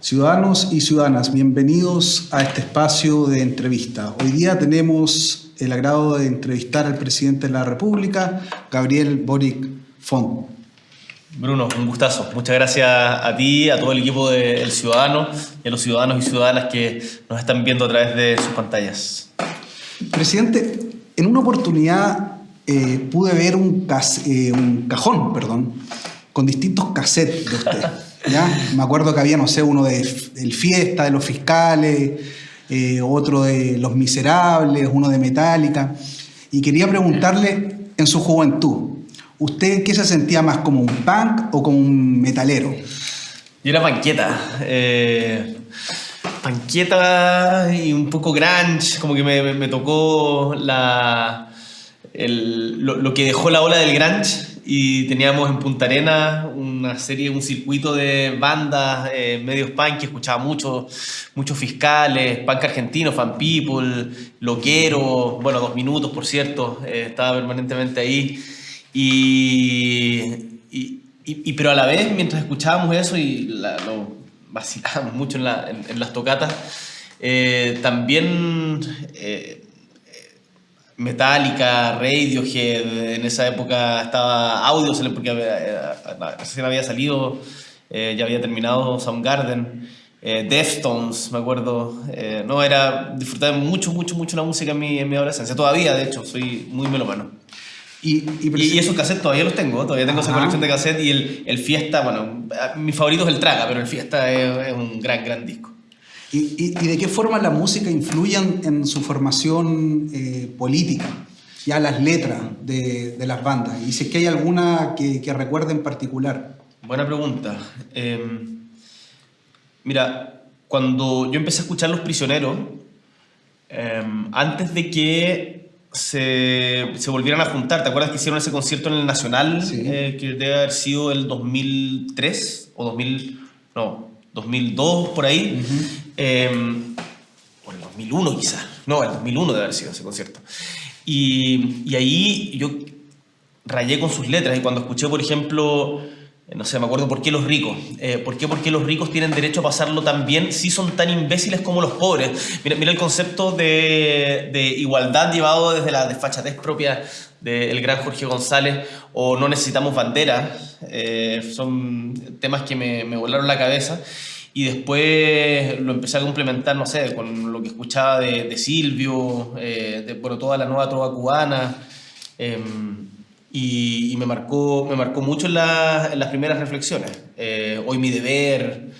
Ciudadanos y ciudadanas, bienvenidos a este espacio de entrevista. Hoy día tenemos el agrado de entrevistar al presidente de la República, Gabriel Boric Font. Bruno, un gustazo. Muchas gracias a ti, a todo el equipo del Ciudadano y a los ciudadanos y ciudadanas que nos están viendo a través de sus pantallas. Presidente, en una oportunidad eh, pude ver un, eh, un, cajón perdón, con distintos cassettes de usted. Me acuerdo que había, no sé, uno de El Fiesta, de los fiscales, eh, otro de Los Miserables, uno de Metallica. Y quería preguntarle, en su juventud, ¿usted qué se sentía más, como un punk o como un metalero? Yo era panqueta. Eh, panqueta y un poco grunge, como que me, tocó la, lo, que dejó la ola del grunge y teníamos en Punta Arena una serie, un circuito de bandas, eh, medios punk, que escuchaba mucho, muchos fiscales, punk argentino, fan people, loquero, bueno, dos minutos por cierto, eh, estaba permanentemente ahí. Y, y, pero a la vez, mientras escuchábamos eso y lo vacilábamos mucho en las tocatas, eh, también eh, Metallica, Radiohead, en esa época estaba audio, porque recién había salido, eh, ya había terminado Soundgarden, eh, Deftones, me acuerdo, eh, no, era, disfrutar mucho, mucho, mucho la música en mi, en mi adolescencia, todavía de hecho, soy muy melomano. Y, y, y, esos cassettes todavía los tengo, todavía tengo Ajá. esa colección de cassettes y el, el Fiesta, bueno, mi favorito es el Traga, pero el Fiesta es, es un gran, gran disco. ¿Y, y, y de qué forma la música influye en, en su formación eh, política? Ya las letras de, de, las bandas. Y si es que hay alguna que, que recuerde en particular. Buena pregunta. Eh, mira, cuando yo empecé a escuchar Los Prisioneros, eh, antes de que se, se, volvieran a juntar, ¿te acuerdas que hicieron ese concierto en el Nacional? Sí. Eh, que debe haber sido el 2003 o 2000, no, 2002 por ahí. Uh -huh. eh, o el 2001 quizás. No, el 2001 debe haber sido ese concierto. Y, y, ahí yo rayé con sus letras y cuando escuché, por ejemplo, no sé, me acuerdo por qué los ricos. Eh, ¿Por qué? Porque los ricos tienen derecho a pasarlo tan bien si son tan imbéciles como los pobres. Mira, mira el concepto de, de, igualdad llevado desde la desfachatez propia del gran Jorge González o no necesitamos banderas. Eh, son temas que me, me volaron la cabeza y después lo empecé a complementar, no sé, con lo que escuchaba de, Silvio, eh, de bueno, toda la nueva trova cubana, eh, y, me, marcó, me marcó mucho en, la, las primeras reflexiones. Eh, Hoy mi deber,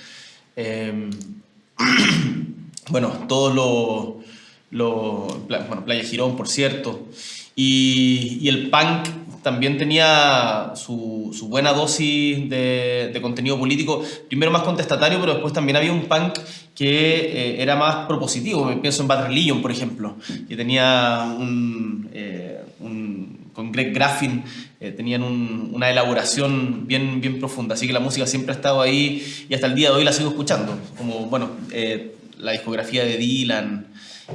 em, bueno, todos los, lo, bueno, Playa Girón, por cierto, y, y el punk también tenía su, buena dosis de, contenido político, primero más contestatario, pero después también había un punk que eh, era más propositivo. Pienso en Bad Religion, por ejemplo, que tenía un, eh, con Greg Graffin, eh, tenían un, una elaboración bien, bien profunda. Así que la música siempre ha estado ahí y hasta el día de hoy la sigo escuchando. Como, bueno, la discografía de Dylan,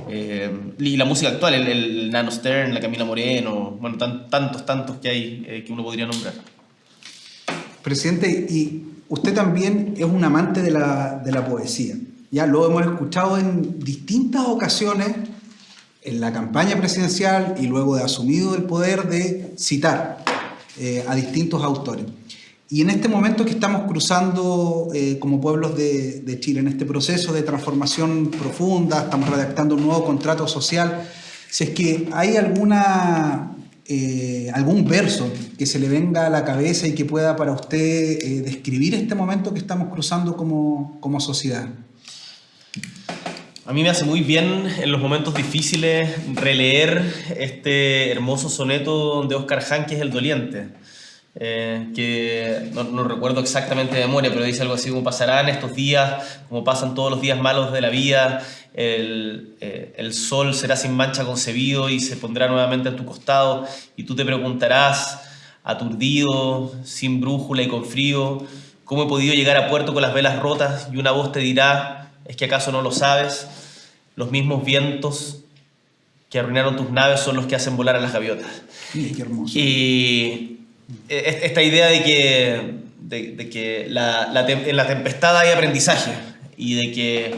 eh, y la música actual, el, el, Nano Stern, la Camila Moreno, bueno, tan, tantos, tantos que hay eh, que uno podría nombrar. Presidente, y usted también es un amante de la, de la poesía. Ya lo hemos escuchado en distintas ocasiones en la campaña presidencial y luego de asumido el poder de citar eh, a distintos autores. Y en este momento que estamos cruzando eh, como pueblos de, de, Chile, en este proceso de transformación profunda, estamos redactando un nuevo contrato social, si es que hay alguna, eh, algún verso que se le venga a la cabeza y que pueda para usted eh, describir este momento que estamos cruzando como, como sociedad. A mí me hace muy bien en los momentos difíciles releer este hermoso soneto de Oscar Hahn, que es El Doliente eh, que no, no, recuerdo exactamente de memoria, pero dice algo así como pasarán estos días, como pasan todos los días malos de la vida, el, eh, el sol será sin mancha concebido y se pondrá nuevamente a tu costado y tú te preguntarás, aturdido, sin brújula y con frío, cómo he podido llegar a puerto con las velas rotas y una voz te dirá, ¿es que acaso no lo sabes? Los mismos vientos que arruinaron tus naves son los que hacen volar a las gaviotas. Sí, qué hermoso. Y esta idea de que, de, de que la, la, en la tempestad hay aprendizaje y de que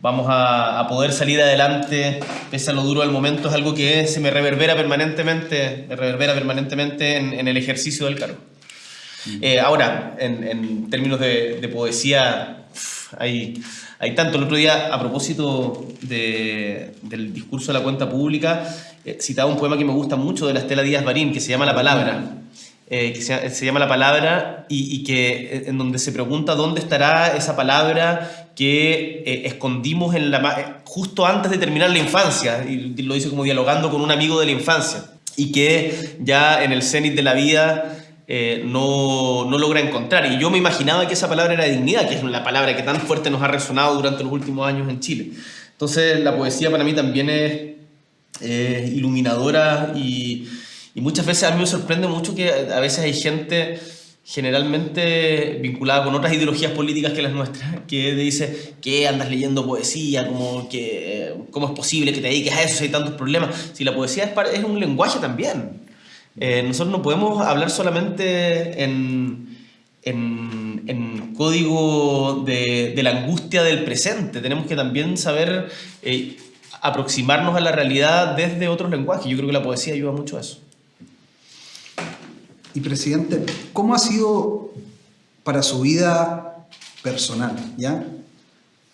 vamos a, poder salir adelante pese a lo duro del momento es algo que se me reverbera permanentemente, me reverbera permanentemente en, el ejercicio del cargo. Eh, ahora, en, términos de, poesía, hay, hay, tanto. El otro día, a propósito del discurso de la cuenta pública, eh, citaba un poema que me gusta mucho de la Estela Díaz Barín, que se llama La Palabra. Eh, que se, llama La Palabra y, que en donde se pregunta dónde estará esa palabra que eh, escondimos en la, eh, justo antes de terminar la infancia, y lo dice como dialogando con un amigo de la infancia, y que ya en el cenit de la vida no, no, logra encontrar. Y yo me imaginaba que esa palabra era dignidad, que es la palabra que tan fuerte nos ha resonado durante los últimos años en Chile. Entonces la poesía para mí también es iluminadora y y muchas veces a mí me sorprende mucho que a veces hay gente generalmente vinculada con otras ideologías políticas que las nuestras, que dice que andas leyendo poesía, como que cómo es posible que te dediques a eso si hay tantos problemas. Si la poesía es, es un lenguaje también. Eh, nosotros no podemos hablar solamente en, en, en código de, de, la angustia del presente, tenemos que también saber eh, aproximarnos a la realidad desde otros lenguajes. Yo creo que la poesía ayuda mucho a eso. Y presidente, ¿cómo ha sido para su vida personal, ya?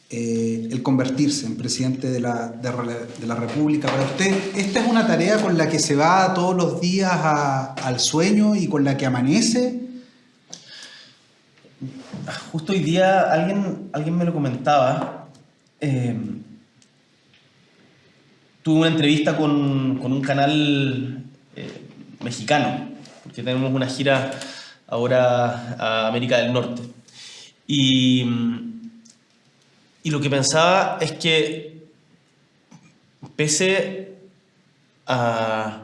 Eh, el convertirse en presidente de la, de, la, República. Para usted, ¿esta es una tarea con la que se va todos los días al sueño y con la que amanece? Justo hoy día alguien, alguien me lo comentaba. Eh, tuve una entrevista con, con un canal eh, mexicano que tenemos una gira ahora a América del Norte. Y, y lo que pensaba es que pese a,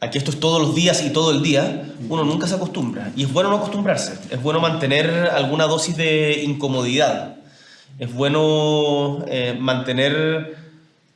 a, que esto es todos los días y todo el día, uno nunca se acostumbra. Y es bueno no acostumbrarse, es bueno mantener alguna dosis de incomodidad, es bueno eh, mantener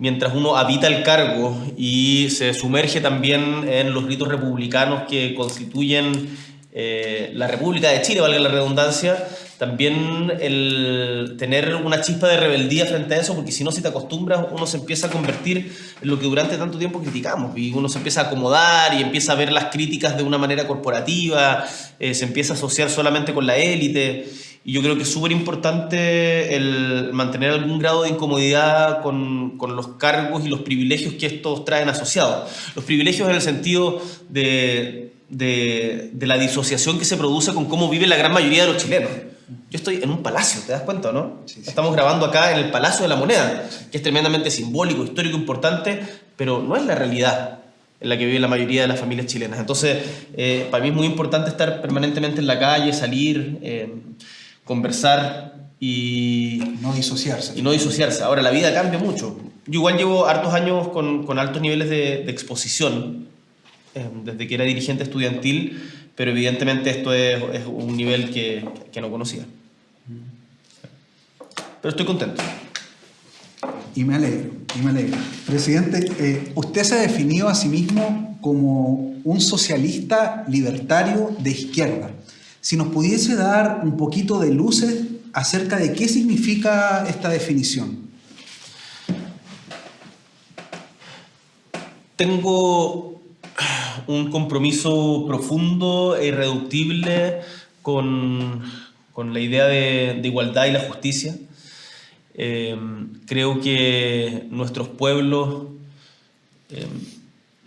mientras uno habita el cargo y se sumerge también en los ritos republicanos que constituyen eh, la República de Chile, valga la redundancia, también el tener una chispa de rebeldía frente a eso, porque si no, si te acostumbras, uno se empieza a convertir en lo que durante tanto tiempo criticamos, y uno se empieza a acomodar y empieza a ver las críticas de una manera corporativa, eh, se empieza a asociar solamente con la élite. Y yo creo que es súper importante el mantener algún grado de incomodidad con, con, los cargos y los privilegios que estos traen asociados. Los privilegios en el sentido de, de, de, la disociación que se produce con cómo vive la gran mayoría de los chilenos. Yo estoy en un palacio, ¿te das cuenta, no? Estamos grabando acá en el Palacio de la Moneda, que es tremendamente simbólico, histórico, importante, pero no es la realidad en la que vive la mayoría de las familias chilenas. Entonces, eh, para mí es muy importante estar permanentemente en la calle, salir. Eh, conversar y... No disociarse. Y no disociarse. Ahora, la vida cambia mucho. Yo igual llevo hartos años con, con altos niveles de, exposición, eh, desde que era dirigente estudiantil, pero evidentemente esto es, es un nivel que, que, no conocía. Pero estoy contento. Y me alegro, y me alegro. Presidente, eh, usted se ha definido a sí mismo como un socialista libertario de izquierda. Si nos pudiese dar un poquito de luces acerca de qué significa esta definición. Tengo un compromiso profundo e irreductible con, la idea de, igualdad y la justicia. Eh, creo que nuestros pueblos eh,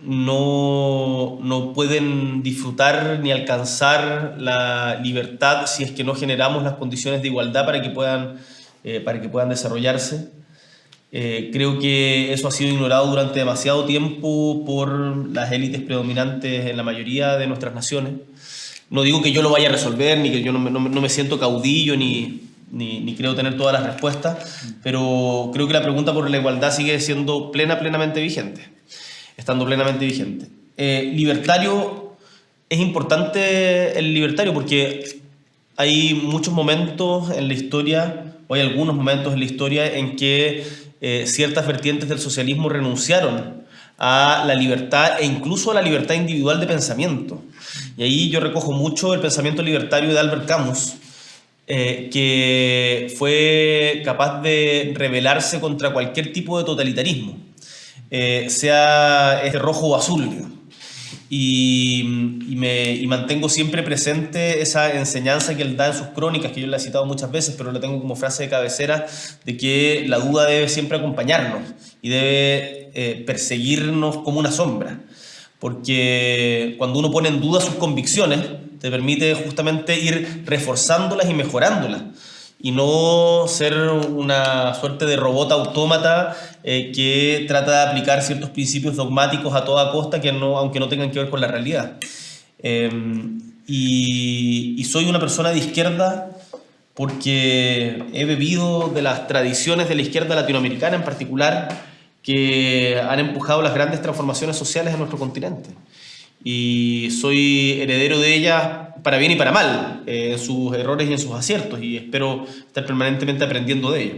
no, no, pueden disfrutar ni alcanzar la libertad si es que no generamos las condiciones de igualdad para que puedan, eh, para que puedan desarrollarse. Eh, creo que eso ha sido ignorado durante demasiado tiempo por las élites predominantes en la mayoría de nuestras naciones. No digo que yo lo vaya a resolver, ni que yo no me, no me siento caudillo, ni, ni, ni, creo tener todas las respuestas, pero creo que la pregunta por la igualdad sigue siendo plena, plenamente vigente estando plenamente vigente. Eh, libertario, es importante el libertario porque hay muchos momentos en la historia, o hay algunos momentos en la historia en que eh, ciertas vertientes del socialismo renunciaron a la libertad e incluso a la libertad individual de pensamiento. Y ahí yo recojo mucho el pensamiento libertario de Albert Camus, eh, que fue capaz de rebelarse contra cualquier tipo de totalitarismo, eh, sea este rojo o azul. Y, me, mantengo siempre presente esa enseñanza que él da en sus crónicas, que yo le he citado muchas veces, pero la tengo como frase de cabecera, de que la duda debe siempre acompañarnos y debe eh, perseguirnos como una sombra. Porque cuando uno pone en duda sus convicciones, te permite justamente ir reforzándolas y mejorándolas y no ser una suerte de robot autómata eh, que trata de aplicar ciertos principios dogmáticos a toda costa, que no, aunque no tengan que ver con la realidad. Em, y, soy una persona de izquierda porque he bebido de las tradiciones de la izquierda latinoamericana en particular, que han empujado las grandes transformaciones sociales en nuestro continente y soy heredero de ella para bien y para mal, eh, en sus errores y en sus aciertos, y espero estar permanentemente aprendiendo de ello.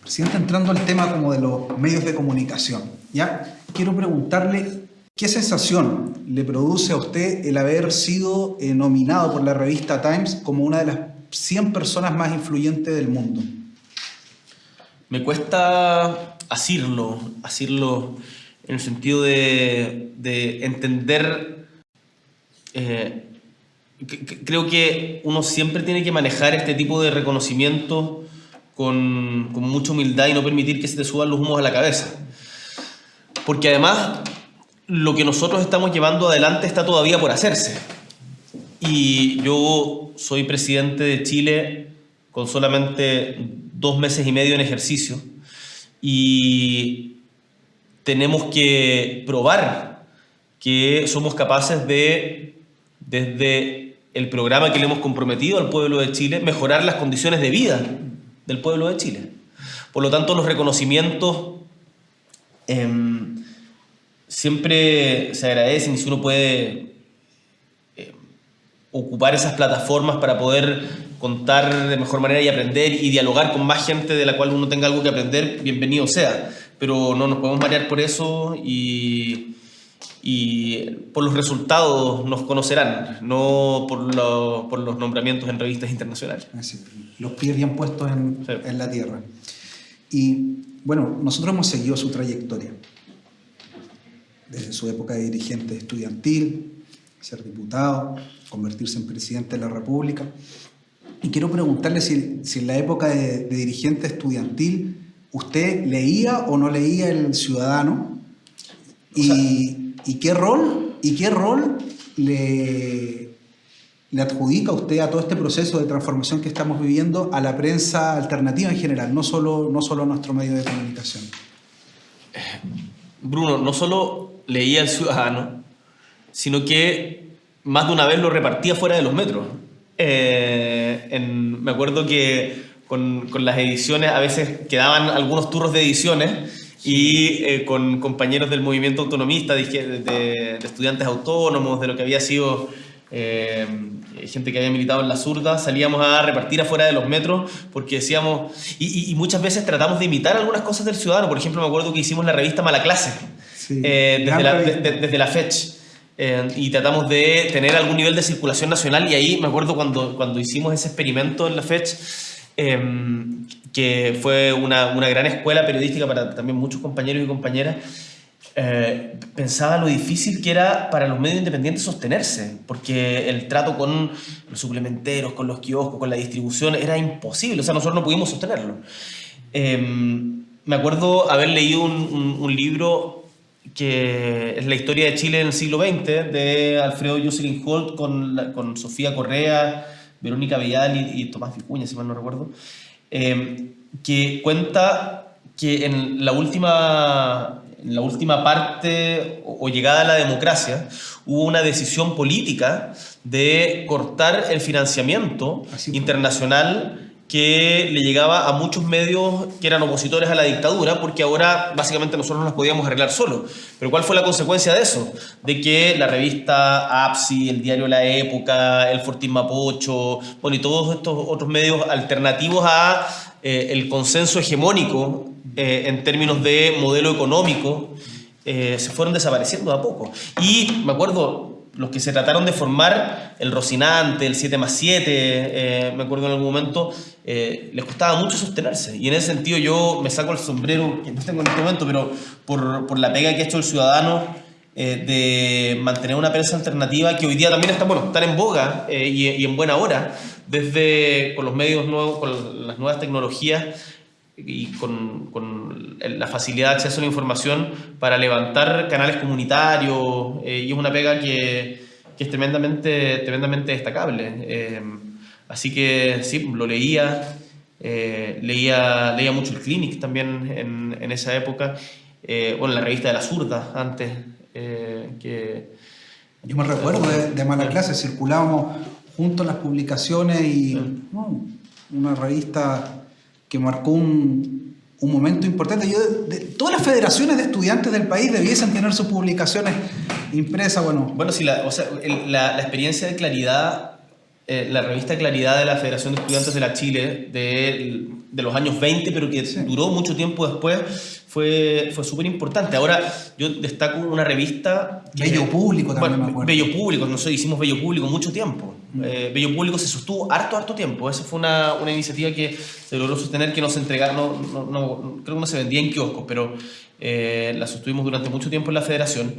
Presidente, entrando al tema como de los medios de comunicación, ¿ya? Quiero preguntarle qué sensación le produce a usted el haber sido eh, nominado por la revista Times como una de las 100 personas más influyentes del mundo. Me cuesta asirlo, asirlo en el sentido de, entender, eh, creo que uno siempre tiene que manejar este tipo de reconocimiento con, con, mucha humildad y no permitir que se te suban los humos a la cabeza. Porque además lo que nosotros estamos llevando adelante está todavía por hacerse. Y yo soy presidente de Chile con solamente dos meses y medio en ejercicio y tenemos que probar que somos capaces de, desde el programa que le hemos comprometido al pueblo de Chile, mejorar las condiciones de vida del pueblo de Chile. Por lo tanto, los reconocimientos em, siempre se agradecen y si uno puede em, ocupar esas plataformas para poder contar de mejor manera y aprender y dialogar con más gente de la cual uno tenga algo que aprender, bienvenido sea pero no nos podemos marear por eso y, y por los resultados nos conocerán, no por, por, los nombramientos en revistas internacionales. los pies bien puestos en, en, la tierra. Y bueno, nosotros hemos seguido su trayectoria, desde su época de dirigente estudiantil, ser diputado, convertirse en presidente de la República. Y quiero preguntarle si, si en la época de, de dirigente estudiantil ¿Usted leía o no leía El Ciudadano? Y, qué rol, y qué rol le, le adjudica usted a todo este proceso de transformación que estamos viviendo a la prensa alternativa en general, no solo, no solo a nuestro medio de comunicación? Bruno, no solo leía El Ciudadano, sino que más de una vez lo repartía fuera de los metros. Eh, me acuerdo que con, con, las ediciones, a veces quedaban algunos turros de ediciones y eh, con compañeros del movimiento autonomista, de, de, estudiantes autónomos, de lo que había sido eh, gente que había militado en la zurda, salíamos a repartir afuera de los metros porque decíamos, y, y, muchas veces tratamos de imitar algunas cosas del ciudadano, por ejemplo me acuerdo que hicimos la revista Mala Clase, eh, desde, la, desde la FECH. y tratamos de tener algún nivel de circulación nacional y ahí me acuerdo cuando, cuando hicimos ese experimento en la FECH, Em, que fue una, una, gran escuela periodística para también muchos compañeros y compañeras, eh, pensaba lo difícil que era para los medios independientes sostenerse, porque el trato con los suplementeros, con los kioscos, con la distribución, era imposible, o sea, nosotros no pudimos sostenerlo. Em, me acuerdo haber leído un, un, libro que es la historia de Chile en el siglo XX, de Alfredo Jocelyn Holt con, con Sofía Correa, Verónica Vidal y, Tomás Vicuña, si mal no recuerdo, eh, que cuenta que en la última, en la última parte o, llegada a la democracia hubo una decisión política de cortar el financiamiento internacional que le llegaba a muchos medios que eran opositores a la dictadura, porque ahora básicamente nosotros nos podíamos arreglar solos. Pero ¿cuál fue la consecuencia de eso? De que la revista APSI, el diario La Época, el Fortín Mapocho, y todos estos otros medios alternativos a eh, el consenso hegemónico eh, en términos de modelo económico, eh, se fueron desapareciendo a poco. Y me acuerdo, los que se trataron de formar el Rocinante, el 7 más 7, eh, me acuerdo en algún momento, eh, les costaba mucho sostenerse. Y en ese sentido yo me saco el sombrero, que no tengo en este momento, pero por, por la pega que ha hecho el ciudadano eh, de mantener una prensa alternativa que hoy día también está, bueno, están en boga y, y, en buena hora, desde con los medios nuevos, con las nuevas tecnologías y con, con, la facilidad de acceso a la información para levantar canales comunitarios eh, y es una pega que, que, es tremendamente, tremendamente destacable. Eh, así que sí, lo leía, eh, leía, leía mucho el Clinic también en, en esa época, bueno, la revista de la zurda antes, que... Yo me recuerdo de, de Mala Clase, circulábamos juntos las publicaciones y una revista que marcó un, un momento importante. Yo, de, todas las federaciones de estudiantes del país debiesen tener sus publicaciones impresas. Bueno, bueno sí, la, o sea, la, la experiencia de claridad, eh, la revista Claridad de la Federación de Estudiantes de la Chile de, de los años 20, pero que sí. duró mucho tiempo después, fue, fue súper importante. Ahora, yo destaco una revista... Bello Público también, bueno, me acuerdo. Bello Público, nosotros hicimos Bello Público mucho tiempo. Mm. Eh, Bello Público se sostuvo harto, harto tiempo. Esa fue una, una iniciativa que se logró sostener, que no se entregaron, no, no, no, creo que no se vendía en kioscos, pero eh, la sostuvimos durante mucho tiempo en la federación.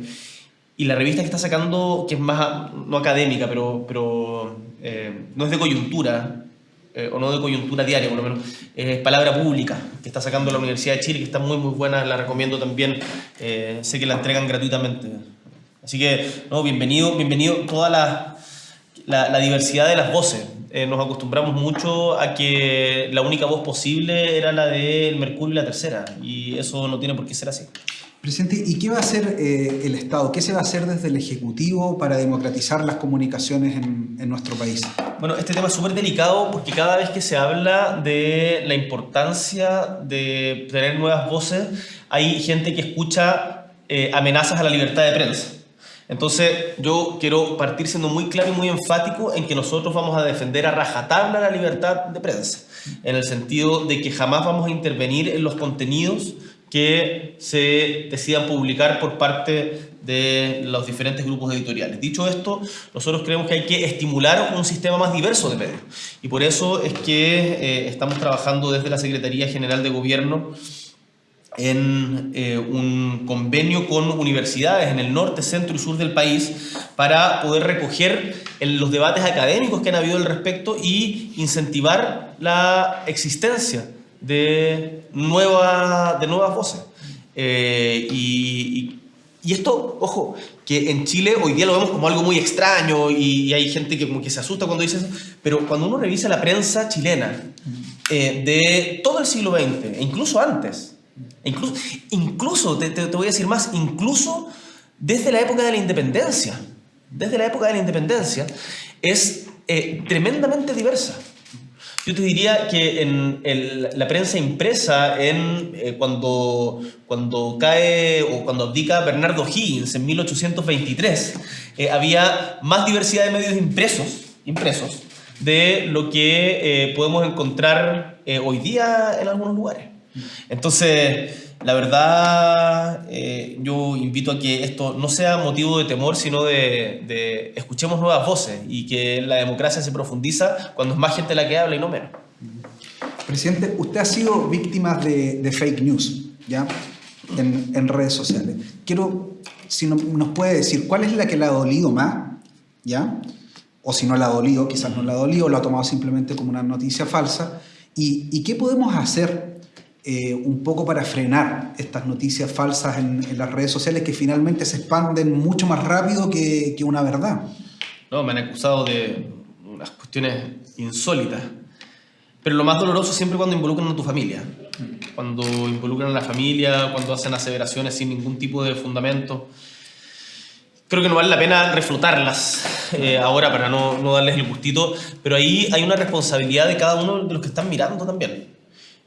Y la revista que está sacando, que es más, no académica, pero, pero eh, no es de coyuntura, eh, o no de coyuntura diaria por lo menos, es Palabra Pública, que está sacando la Universidad de Chile, que está muy muy buena, la recomiendo también, eh, sé que la entregan gratuitamente. Así que, no, bienvenido, bienvenido toda la, la, la diversidad de las voces. Nos acostumbramos mucho a que la única voz posible era la del Mercurio y la tercera, y eso no tiene por qué ser así. Presidente, ¿y qué va a hacer eh, el Estado? ¿Qué se va a hacer desde el Ejecutivo para democratizar las comunicaciones en, en nuestro país? Bueno, este tema es súper delicado porque cada vez que se habla de la importancia de tener nuevas voces, hay gente que escucha eh, amenazas a la libertad de prensa. Entonces, yo quiero partir siendo muy claro y muy enfático en que nosotros vamos a defender a rajatabla la libertad de prensa, en el sentido de que jamás vamos a intervenir en los contenidos que se decidan publicar por parte de los diferentes grupos editoriales. Dicho esto, nosotros creemos que hay que estimular un sistema más diverso de medios y por eso es que eh, estamos trabajando desde la Secretaría General de Gobierno en eh, un convenio con universidades en el norte, centro y sur del país para poder recoger en los debates académicos que han habido al respecto y incentivar la existencia de, nueva, de nuevas voces. Eh, y, esto, ojo, que en Chile hoy día lo vemos como algo muy extraño y, y, hay gente que como que se asusta cuando dice eso, pero cuando uno revisa la prensa chilena eh, de todo el siglo XX, e incluso antes, incluso, incluso te, te, te voy a decir más, incluso desde la época de la independencia, desde la época de la independencia, es eh, tremendamente diversa. Yo te diría que en el, la prensa impresa, en, eh, cuando, cuando cae o cuando abdica Bernardo Higgins en 1823, eh, había más diversidad de medios impresos, impresos de lo que eh, podemos encontrar eh, hoy día en algunos lugares. Entonces, la verdad, eh, yo invito a que esto no sea motivo de temor, sino de, escuchemos nuevas voces y que la democracia se profundiza cuando es más gente la que habla y no menos. Presidente, usted ha sido víctima de, fake news, ¿ya? En, redes sociales. Quiero, si no, nos puede decir, ¿cuál es la que le ha dolido más? ¿Ya? O si no la ha dolido, quizás no la ha dolido, lo ha tomado simplemente como una noticia falsa. ¿Y, y qué podemos hacer eh, un poco para frenar estas noticias falsas en, en, las redes sociales que finalmente se expanden mucho más rápido que, que, una verdad. No, me han acusado de unas cuestiones insólitas. Pero lo más doloroso siempre cuando involucran a tu familia. Cuando involucran a la familia, cuando hacen aseveraciones sin ningún tipo de fundamento. Creo que no vale la pena reflotarlas eh, ahora para no, no darles el gustito, pero ahí hay una responsabilidad de cada uno de los que están mirando también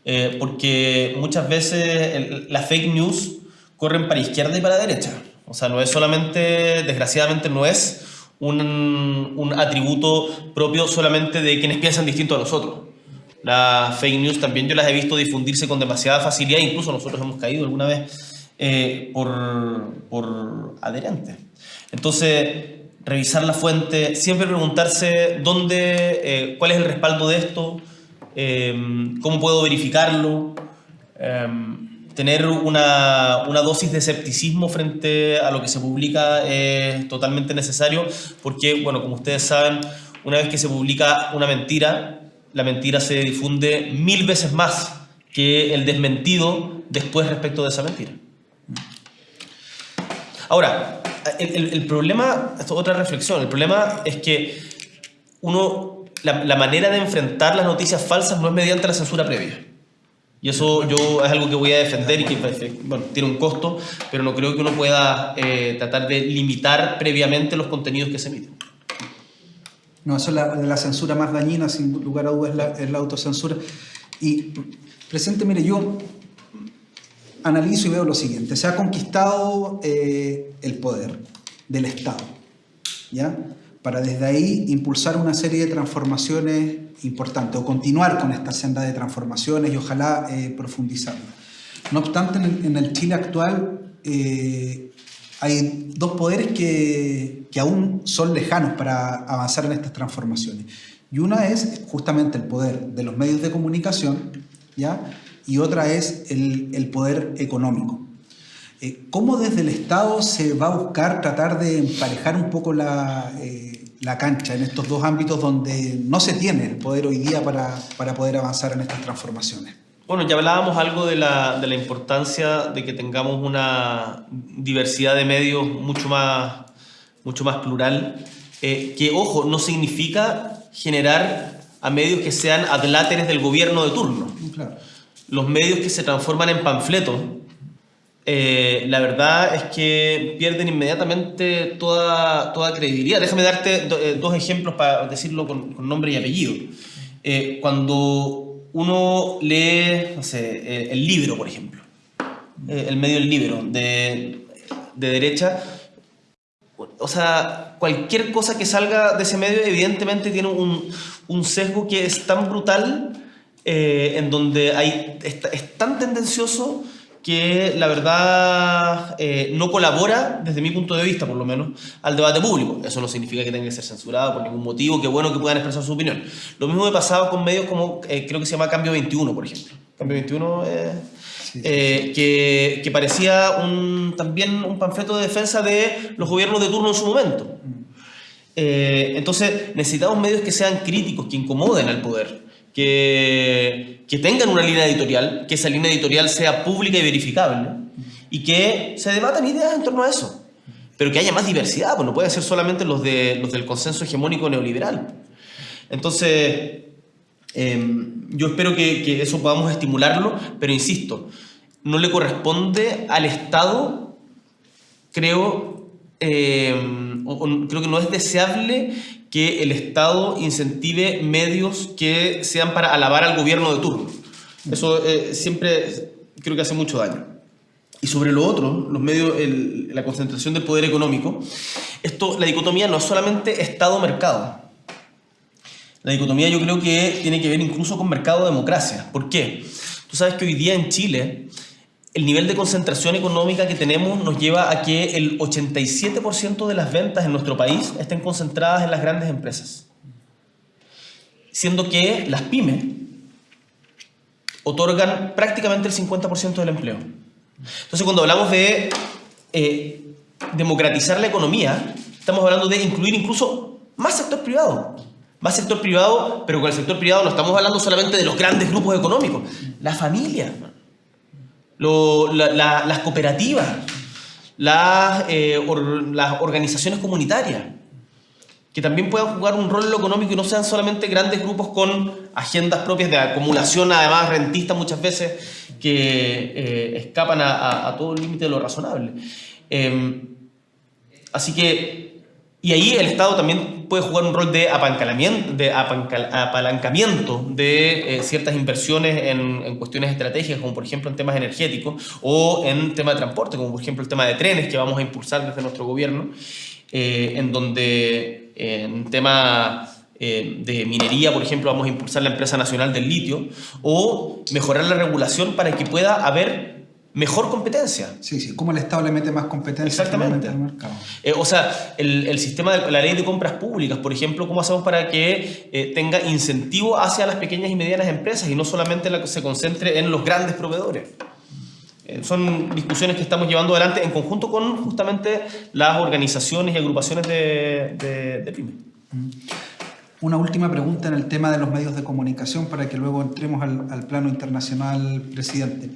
eh, porque muchas veces el, las fake news corren para izquierda y para derecha. O sea, no es solamente, desgraciadamente, no es un, un atributo propio solamente de quienes piensan distinto a nosotros. Las fake news también yo las he visto difundirse con demasiada facilidad, incluso nosotros hemos caído alguna vez eh, por, por adherentes. Entonces, revisar la fuente, siempre preguntarse dónde, eh, cuál es el respaldo de esto, em, cómo puedo verificarlo, em, tener una, una, dosis de escepticismo frente a lo que se publica es totalmente necesario porque, bueno, como ustedes saben, una vez que se publica una mentira, la mentira se difunde mil veces más que el desmentido después respecto de esa mentira. Ahora, el, problema, esto es otra reflexión, el problema es que uno, la, manera de enfrentar las noticias falsas no es mediante la censura previa. Y eso yo es algo que voy a defender y que bueno, tiene un costo, pero no creo que uno pueda eh, tratar de limitar previamente los contenidos que se emiten. No, eso es la, censura más dañina, sin lugar a dudas, es la, autocensura. Y, presente, mire, yo analizo y veo lo siguiente. Se ha conquistado eh, el poder del Estado, ¿ya? Para desde ahí impulsar una serie de transformaciones importantes o continuar con esta senda de transformaciones y ojalá eh, profundizarla. No obstante, en el, Chile actual eh, hay dos poderes que, que aún son lejanos para avanzar en estas transformaciones. Y una es justamente el poder de los medios de comunicación, ¿ya? y otra es el, poder económico. Eh, ¿Cómo desde el Estado se va a buscar tratar de emparejar un poco la, eh, la, cancha en estos dos ámbitos donde no se tiene el poder hoy día para, para poder avanzar en estas transformaciones? Bueno, ya hablábamos algo de la, de la, importancia de que tengamos una diversidad de medios mucho más, mucho más plural, eh, que, ojo, no significa generar a medios que sean adláteres del gobierno de turno. Claro los medios que se transforman en panfletos, eh, la verdad es que pierden inmediatamente toda, toda credibilidad. Déjame darte eh, dos ejemplos para decirlo con, nombre y apellido. Eh, cuando uno lee, no sé, el libro, por ejemplo, el medio del libro de, de derecha, o sea, cualquier cosa que salga de ese medio evidentemente tiene un, un sesgo que es tan brutal eh, en donde hay, es, tan tendencioso que la verdad eh, no colabora, desde mi punto de vista por lo menos, al debate público. Eso no significa que tenga que ser censurado por ningún motivo, que bueno que puedan expresar su opinión. Lo mismo me pasado con medios como, eh, creo que se llama Cambio 21, por ejemplo. Cambio 21 que, que, parecía un, también un panfleto de defensa de los gobiernos de turno en su momento. Mm. entonces necesitamos medios que sean críticos, que incomoden al poder que, que tengan una línea editorial, que esa línea editorial sea pública y verificable y que se debatan ideas en torno a eso. Pero que haya más diversidad, pues no puede ser solamente los, de, los del consenso hegemónico neoliberal. Entonces, em, yo espero que, que, eso podamos estimularlo, pero insisto, no le corresponde al Estado, creo, em, creo que no es deseable que el Estado incentive medios que sean para alabar al gobierno de turno. Eso eh, siempre creo que hace mucho daño. Y sobre lo otro, los medios, la concentración del poder económico, esto, la dicotomía no es solamente Estado-mercado. La dicotomía yo creo que tiene que ver incluso con mercado-democracia. ¿Por qué? Tú sabes que hoy día en Chile el nivel de concentración económica que tenemos nos lleva a que el 87% de las ventas en nuestro país estén concentradas en las grandes empresas. Siendo que las pymes otorgan prácticamente el 50% del empleo. Entonces, cuando hablamos de eh, democratizar la economía, estamos hablando de incluir incluso más sector privado. Más sector privado, pero con el sector privado no estamos hablando solamente de los grandes grupos económicos. La familia, las cooperativas, las, eh, las organizaciones comunitarias, que también puedan jugar un rol en lo económico y no sean solamente grandes grupos con agendas propias de acumulación, además rentista muchas veces, que eh, escapan a, todo el límite de lo razonable. Em, así que y ahí el Estado también puede jugar un rol de, apalancamiento de eh, ciertas inversiones en, cuestiones estratégicas, como por ejemplo en temas energéticos o en temas de transporte, como por ejemplo el tema de trenes que vamos a impulsar desde nuestro gobierno, eh, en donde en tema eh, de minería, por ejemplo, vamos a impulsar la empresa nacional del litio, o mejorar la regulación para que pueda haber mejor competencia. Sí, sí, cómo el Estado le mete más competencia Exactamente. al mercado. Eh, o sea, el, sistema de la ley de compras públicas, por ejemplo, ¿cómo hacemos para que eh, tenga incentivo hacia las pequeñas y medianas empresas y no solamente la que se concentre en los grandes proveedores? Eh, son discusiones que estamos llevando adelante en conjunto con justamente las organizaciones y agrupaciones de, de, pymes. Mm. Una última pregunta en el tema de los medios de comunicación para que luego entremos al, al plano internacional, presidente.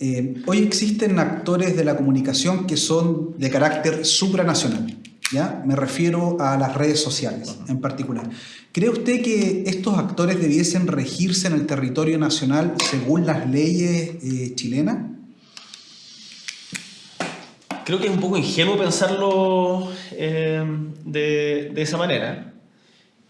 Eh, hoy existen actores de la comunicación que son de carácter supranacional. ¿ya? Me refiero a las redes sociales en particular. ¿Cree usted que estos actores debiesen regirse en el territorio nacional según las leyes eh, chilenas? Creo que es un poco ingenuo pensarlo eh, de, de, esa manera.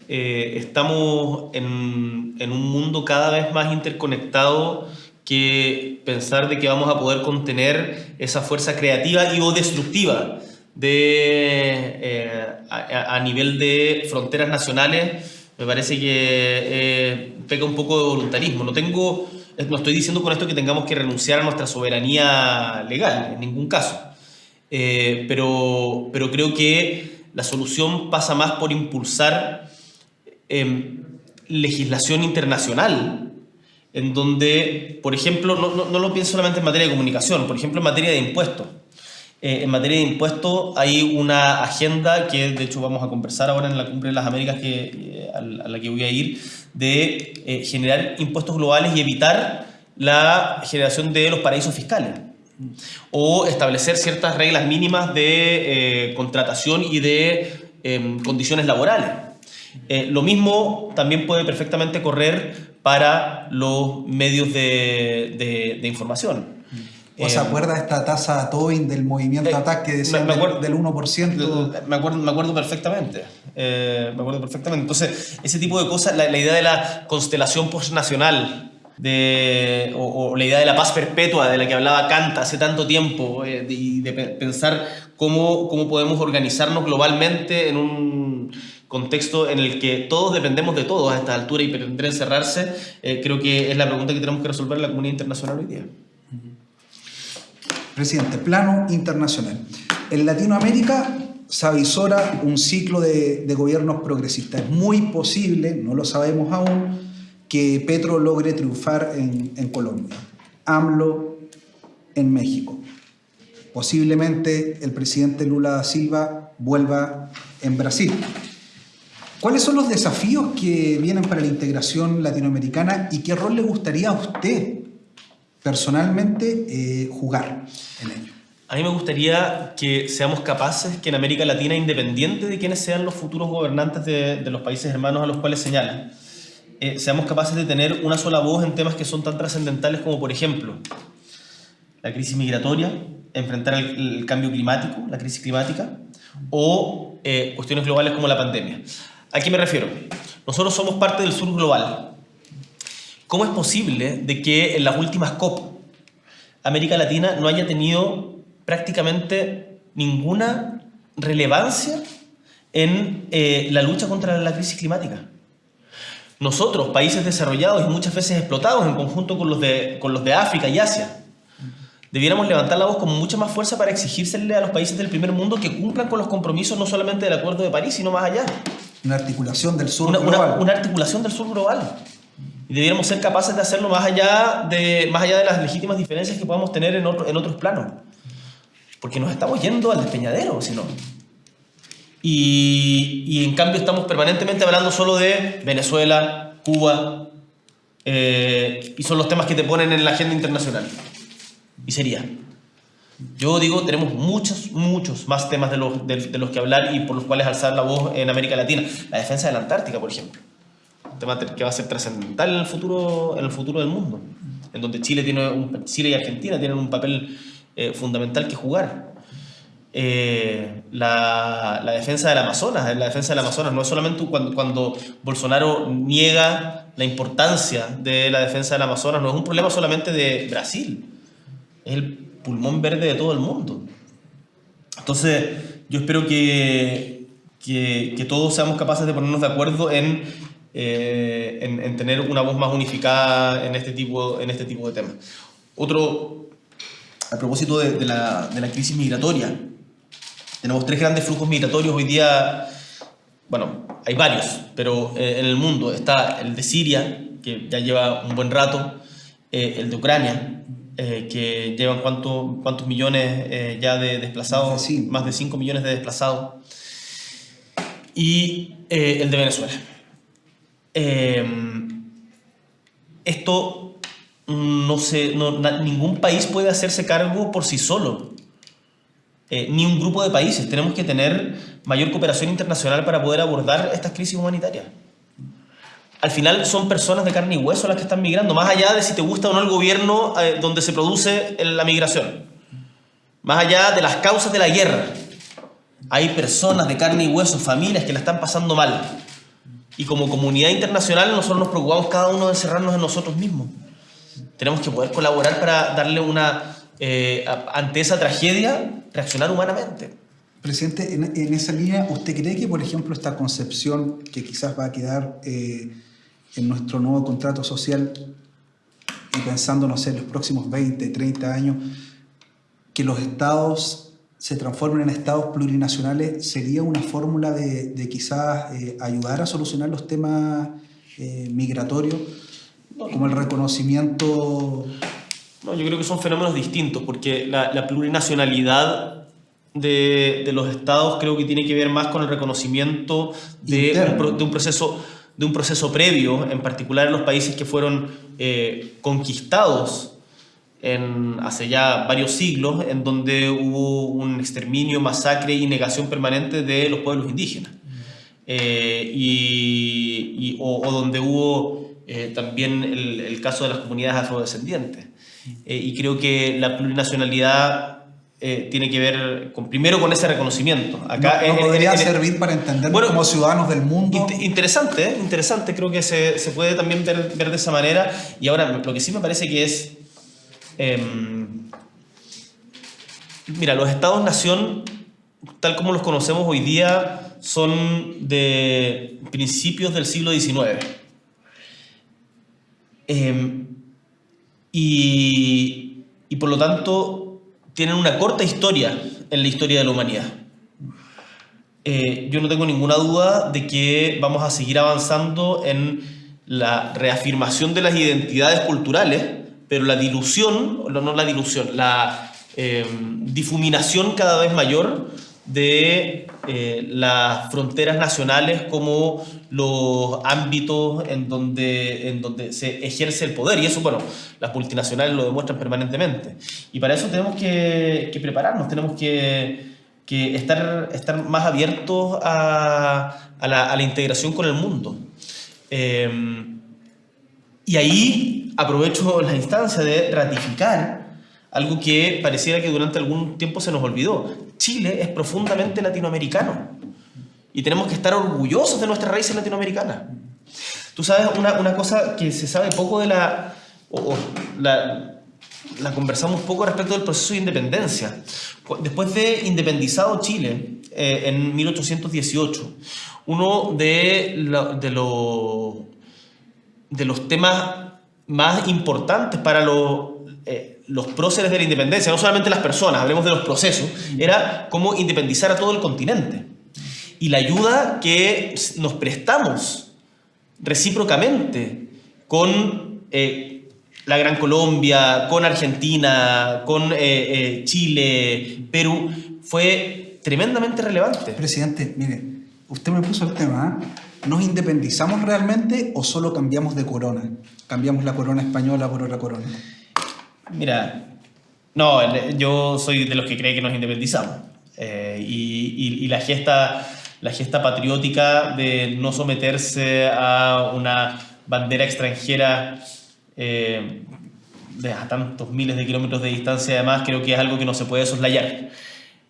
estamos en, en, un mundo cada vez más interconectado que pensar de que vamos a poder contener esa fuerza creativa y o destructiva de, eh, a, nivel de fronteras nacionales, me parece que eh, peca un poco de voluntarismo. No, tengo, no estoy diciendo con esto que tengamos que renunciar a nuestra soberanía legal, en ningún caso. Eh, pero, pero creo que la solución pasa más por impulsar em, legislación internacional en donde, por ejemplo, no, no, lo pienso solamente en materia de comunicación, por ejemplo, en materia de impuestos. Eh, en materia de impuestos hay una agenda que de hecho vamos a conversar ahora en la Cumbre de las Américas que, eh, a la que voy a ir, de eh, generar impuestos globales y evitar la generación de los paraísos fiscales o establecer ciertas reglas mínimas de contratación y de em, condiciones laborales. lo mismo también puede perfectamente correr para los medios de, de, información. ¿O se eh, acuerda esta tasa Tobin del movimiento de ataque del, 1%? Me acuerdo, me acuerdo perfectamente. Eh, me acuerdo perfectamente. Entonces, ese tipo de cosas, la, idea de la constelación postnacional, de, o, la idea de la paz perpetua de la que hablaba Kant hace tanto tiempo, eh, y de, pensar cómo, cómo podemos organizarnos globalmente en un contexto en el que todos dependemos de todos a esta altura y pretender encerrarse, eh, creo que es la pregunta que tenemos que resolver en la comunidad internacional hoy día. Presidente, plano internacional. En Latinoamérica se avisora un ciclo de, gobiernos progresistas. Es muy posible, no lo sabemos aún, que Petro logre triunfar en, en Colombia, AMLO en México. Posiblemente el presidente Lula da Silva vuelva en Brasil. ¿Cuáles son los desafíos que vienen para la integración latinoamericana y qué rol le gustaría a usted personalmente eh, jugar en ello? A mí me gustaría que seamos capaces que en América Latina, independiente de quiénes sean los futuros gobernantes de, los países hermanos a los cuales señalan, eh, seamos capaces de tener una sola voz en temas que son tan trascendentales como, por ejemplo, la crisis migratoria, enfrentar el, cambio climático, la crisis climática, o eh, cuestiones globales como la pandemia. ¿A qué me refiero? Nosotros somos parte del sur global. ¿Cómo es posible de que en las últimas COP América Latina no haya tenido prácticamente ninguna relevancia en eh, la lucha contra la crisis climática? Nosotros, países desarrollados y muchas veces explotados en conjunto con los de, con los de África y Asia, debiéramos levantar la voz con mucha más fuerza para exigírsele a los países del primer mundo que cumplan con los compromisos no solamente del Acuerdo de París, sino más allá. Una articulación del sur global. Una, articulación del sur global. Y debiéramos ser capaces de hacerlo más allá de, más allá de las legítimas diferencias que podamos tener en, otro, en otros planos. Porque nos estamos yendo al despeñadero, si no. Y, y, en cambio estamos permanentemente hablando solo de Venezuela, Cuba, eh, y son los temas que te ponen en la agenda internacional. Y sería. Yo digo, tenemos muchos, muchos más temas de los, de, los que hablar y por los cuales alzar la voz en América Latina. La defensa de la Antártica, por ejemplo. Un tema que va a ser trascendental en el futuro, en el futuro del mundo. En donde Chile, tiene un, Chile y Argentina tienen un papel eh, fundamental que jugar. Eh, la, la, defensa del Amazonas. La defensa del Amazonas no es solamente cuando, cuando Bolsonaro niega la importancia de la defensa del Amazonas, no es un problema solamente de Brasil. Es el pulmón verde de todo el mundo. Entonces, yo espero que, que, todos seamos capaces de ponernos de acuerdo en, eh, en, tener una voz más unificada en este tipo, en este tipo de temas. Otro a propósito de, la, de la crisis migratoria. Tenemos tres grandes flujos migratorios hoy día, bueno, hay varios, pero eh, en el mundo está el de Siria, que ya lleva un buen rato, eh, el de Ucrania, eh, que llevan cuánto, cuántos millones ya de desplazados, más de 5 millones de desplazados, y el de Venezuela. esto no se, ningún país puede hacerse cargo por sí solo. Eh, ni un grupo de países. Tenemos que tener mayor cooperación internacional para poder abordar estas crisis humanitarias. Al final son personas de carne y hueso las que están migrando, más allá de si te gusta o no el gobierno eh, donde se produce la migración, más allá de las causas de la guerra. Hay personas de carne y hueso, familias que la están pasando mal. Y como comunidad internacional nosotros nos preocupamos cada uno de encerrarnos en nosotros mismos. Tenemos que poder colaborar para darle una, eh, ante esa tragedia, reaccionar humanamente. Presidente, en, esa línea, ¿usted cree que, por ejemplo, esta concepción que quizás va a quedar eh, en nuestro nuevo contrato social y pensando, no sé, en los próximos 20, 30 años, que los estados se transformen en estados plurinacionales, sería una fórmula de, quizás eh, ayudar a solucionar los temas migratorios, como el reconocimiento no, yo creo que son fenómenos distintos, porque la, plurinacionalidad de, los estados creo que tiene que ver más con el reconocimiento de un, proceso, de un proceso previo, en particular en los países que fueron eh, conquistados en, hace ya varios siglos, en donde hubo un exterminio, masacre y negación permanente de los pueblos indígenas. Eh, y, o, donde hubo eh, también el, el, caso de las comunidades afrodescendientes. Y creo que la plurinacionalidad eh, tiene que ver con, primero con ese reconocimiento. Acá no, podría servir para entender como ciudadanos del mundo. interesante, ¿eh? interesante, creo que se, se puede también ver, ver, de esa manera. Y ahora, lo que sí me parece que es... Em, mira, los estados-nación, tal como los conocemos hoy día, son de principios del siglo XIX. Em, y, y por lo tanto tienen una corta historia en la historia de la humanidad. Eh, yo no tengo ninguna duda de que vamos a seguir avanzando en la reafirmación de las identidades culturales, pero la dilución, no la dilución, la eh, difuminación cada vez mayor de eh, las fronteras nacionales como los ámbitos en donde, en donde se ejerce el poder. Y eso, bueno, las multinacionales lo demuestran permanentemente. Y para eso tenemos que, que prepararnos, tenemos que, que, estar, estar más abiertos a, a, la, integración con el mundo. Eh, y ahí aprovecho la instancia de ratificar algo que pareciera que durante algún tiempo se nos olvidó. Chile es profundamente latinoamericano y tenemos que estar orgullosos de nuestras raíces latinoamericanas. Tú sabes una, una cosa que se sabe poco de la, o, la, la conversamos poco respecto del proceso de independencia. Después de independizado Chile eh, en 1818, uno de, de, lo, de los temas más importantes para los eh, los próceres de la independencia, no solamente las personas, hablemos de los procesos, era cómo independizar a todo el continente. Y la ayuda que nos prestamos recíprocamente con eh, la Gran Colombia, con Argentina, con eh, Chile, Perú, fue tremendamente relevante. Presidente, mire, usted me puso el tema, ¿nos independizamos realmente o solo cambiamos de corona? Cambiamos la corona española por otra corona. Mira, no, yo soy de los que cree que nos independizamos. Eh, y, la, gesta, la gesta patriótica de no someterse a una bandera extranjera eh, a tantos miles de kilómetros de distancia, además, creo que es algo que no se puede soslayar.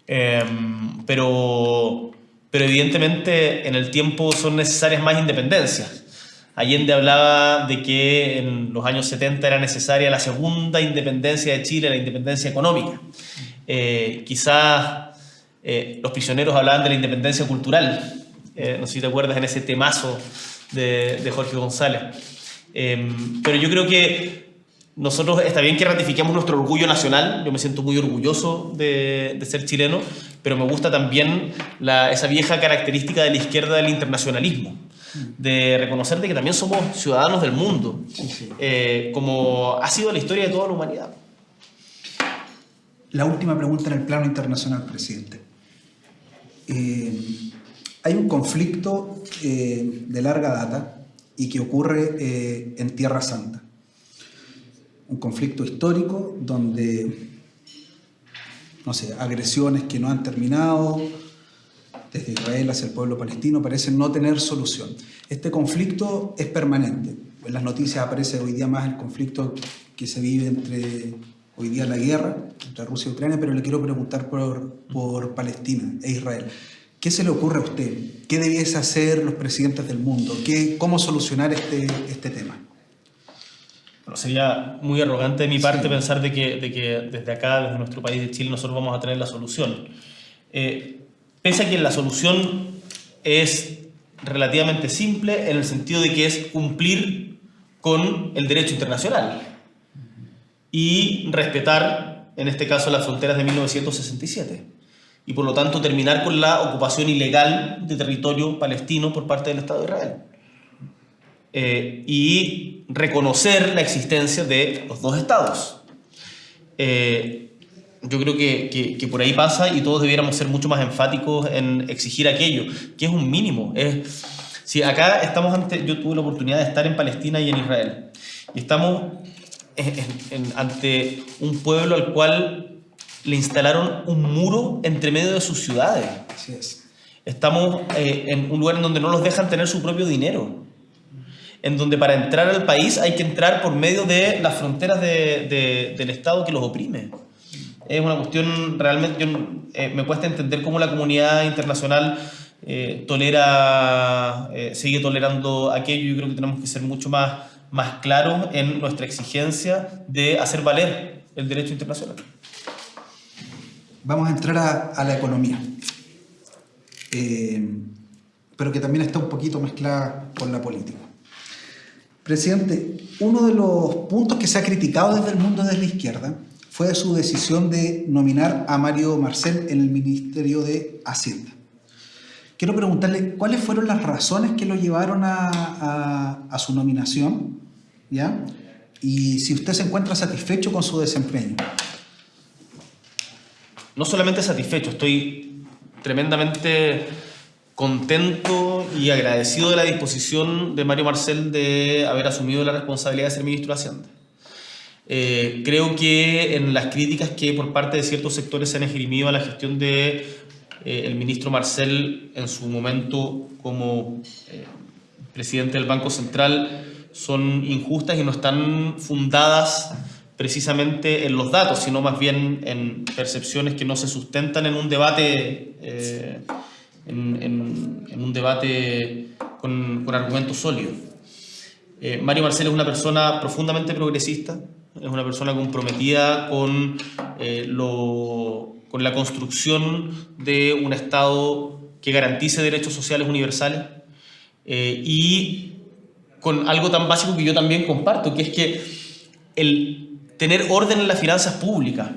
Eh, pero, pero evidentemente en el tiempo son necesarias más independencias. Allende hablaba de que en los años 70 era necesaria la segunda independencia de Chile, la independencia económica. Eh, quizás eh, los prisioneros hablaban de la independencia cultural, eh, no sé si te acuerdas en ese temazo de, Jorge González. pero yo creo que nosotros está bien que ratifiquemos nuestro orgullo nacional, yo me siento muy orgulloso de, ser chileno, pero me gusta también esa vieja característica de la izquierda del internacionalismo, de reconocer que también somos ciudadanos del mundo, eh, como ha sido la historia de toda la humanidad. La última pregunta en el plano internacional, presidente. Eh, hay un conflicto eh, de larga data y que ocurre en Tierra Santa un conflicto histórico donde, no sé, agresiones que no han terminado desde Israel hacia el pueblo palestino parecen no tener solución. Este conflicto es permanente. En las noticias aparece hoy día más el conflicto que se vive entre hoy día la guerra entre Rusia y Ucrania, pero le quiero preguntar por, por Palestina e Israel. ¿Qué se le ocurre a usted? ¿Qué debiese hacer los presidentes del mundo? ¿Qué, ¿Cómo solucionar este, este tema? sería muy arrogante de mi parte pensar de que, de que, desde acá, desde nuestro país de Chile, nosotros vamos a tener la solución. Eh, pese a que la solución es relativamente simple en el sentido de que es cumplir con el derecho internacional y respetar, en este caso, las fronteras de 1967 y por lo tanto terminar con la ocupación ilegal de territorio palestino por parte del Estado de Israel. Eh, y reconocer la existencia de los dos estados. Eh, yo creo que, que, por ahí pasa y todos debiéramos ser mucho más enfáticos en exigir aquello, que es un mínimo. Es, si acá estamos ante, yo tuve la oportunidad de estar en Palestina y en Israel, y estamos ante un pueblo al cual le instalaron un muro entre medio de sus ciudades. Estamos eh, en un lugar en donde no los dejan tener su propio dinero en donde para entrar al país hay que entrar por medio de las fronteras del Estado que los oprime. Es una cuestión realmente, eh, me cuesta entender cómo la comunidad internacional eh, tolera, eh, sigue tolerando aquello. Yo creo que tenemos que ser mucho más, más claros en nuestra exigencia de hacer valer el derecho internacional. Vamos a entrar a, a la economía, pero que también está un poquito mezclada con la política. Presidente, uno de los puntos que se ha criticado desde el mundo de la izquierda fue su decisión de nominar a Mario Marcel en el Ministerio de Hacienda. Quiero preguntarle cuáles fueron las razones que lo llevaron a, su nominación, ¿ya? Y si usted se encuentra satisfecho con su desempeño. No solamente satisfecho, estoy tremendamente contento y agradecido de la disposición de Mario Marcel de haber asumido la responsabilidad de ser ministro de Hacienda. Eh, creo que en las críticas que por parte de ciertos sectores se han esgrimido a la gestión de eh, el ministro Marcel en su momento como eh, presidente del Banco Central son injustas y no están fundadas precisamente en los datos, sino más bien en percepciones que no se sustentan en un debate en, un debate con, argumentos sólidos. Eh, Mario Marcel es una persona profundamente progresista, es una persona comprometida con, eh, lo, con la construcción de un Estado que garantice derechos sociales universales eh, y con algo tan básico que yo también comparto, que es que el tener orden en las finanzas públicas,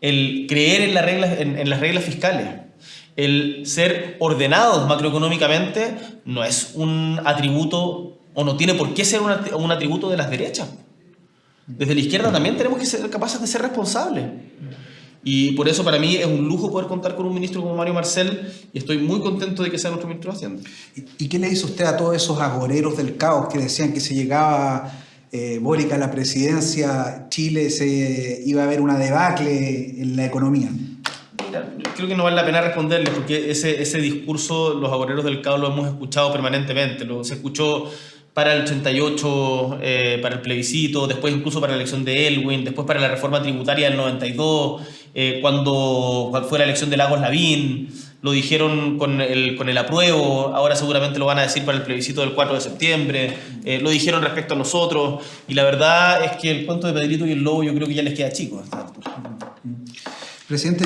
el creer en, las reglas, en las reglas fiscales, el ser ordenados macroeconómicamente no es un atributo o no tiene por qué ser un atributo de las derechas. Desde la izquierda también tenemos que ser capaces de ser responsables. Y por eso para mí es un lujo poder contar con un ministro como Mario Marcel y estoy muy contento de que sea nuestro ministro de Hacienda. ¿Y qué le dice usted a todos esos agoreros del caos que decían que si llegaba eh, Bórica a la presidencia, Chile se iba a haber una debacle en la economía? creo que no vale la pena responderle porque ese, ese discurso los agoreros del caos lo hemos escuchado permanentemente. Lo, se escuchó para el 88, eh, para el plebiscito, después incluso para la elección de Elwin, después para la reforma tributaria del 92, eh, cuando fue la elección de Lagos Lavín, lo dijeron con el, con el apruebo, ahora seguramente lo van a decir para el plebiscito del 4 de septiembre, eh, lo dijeron respecto a nosotros, y la verdad es que el cuento de Pedrito y el Lobo yo creo que ya les queda chico. Presidente,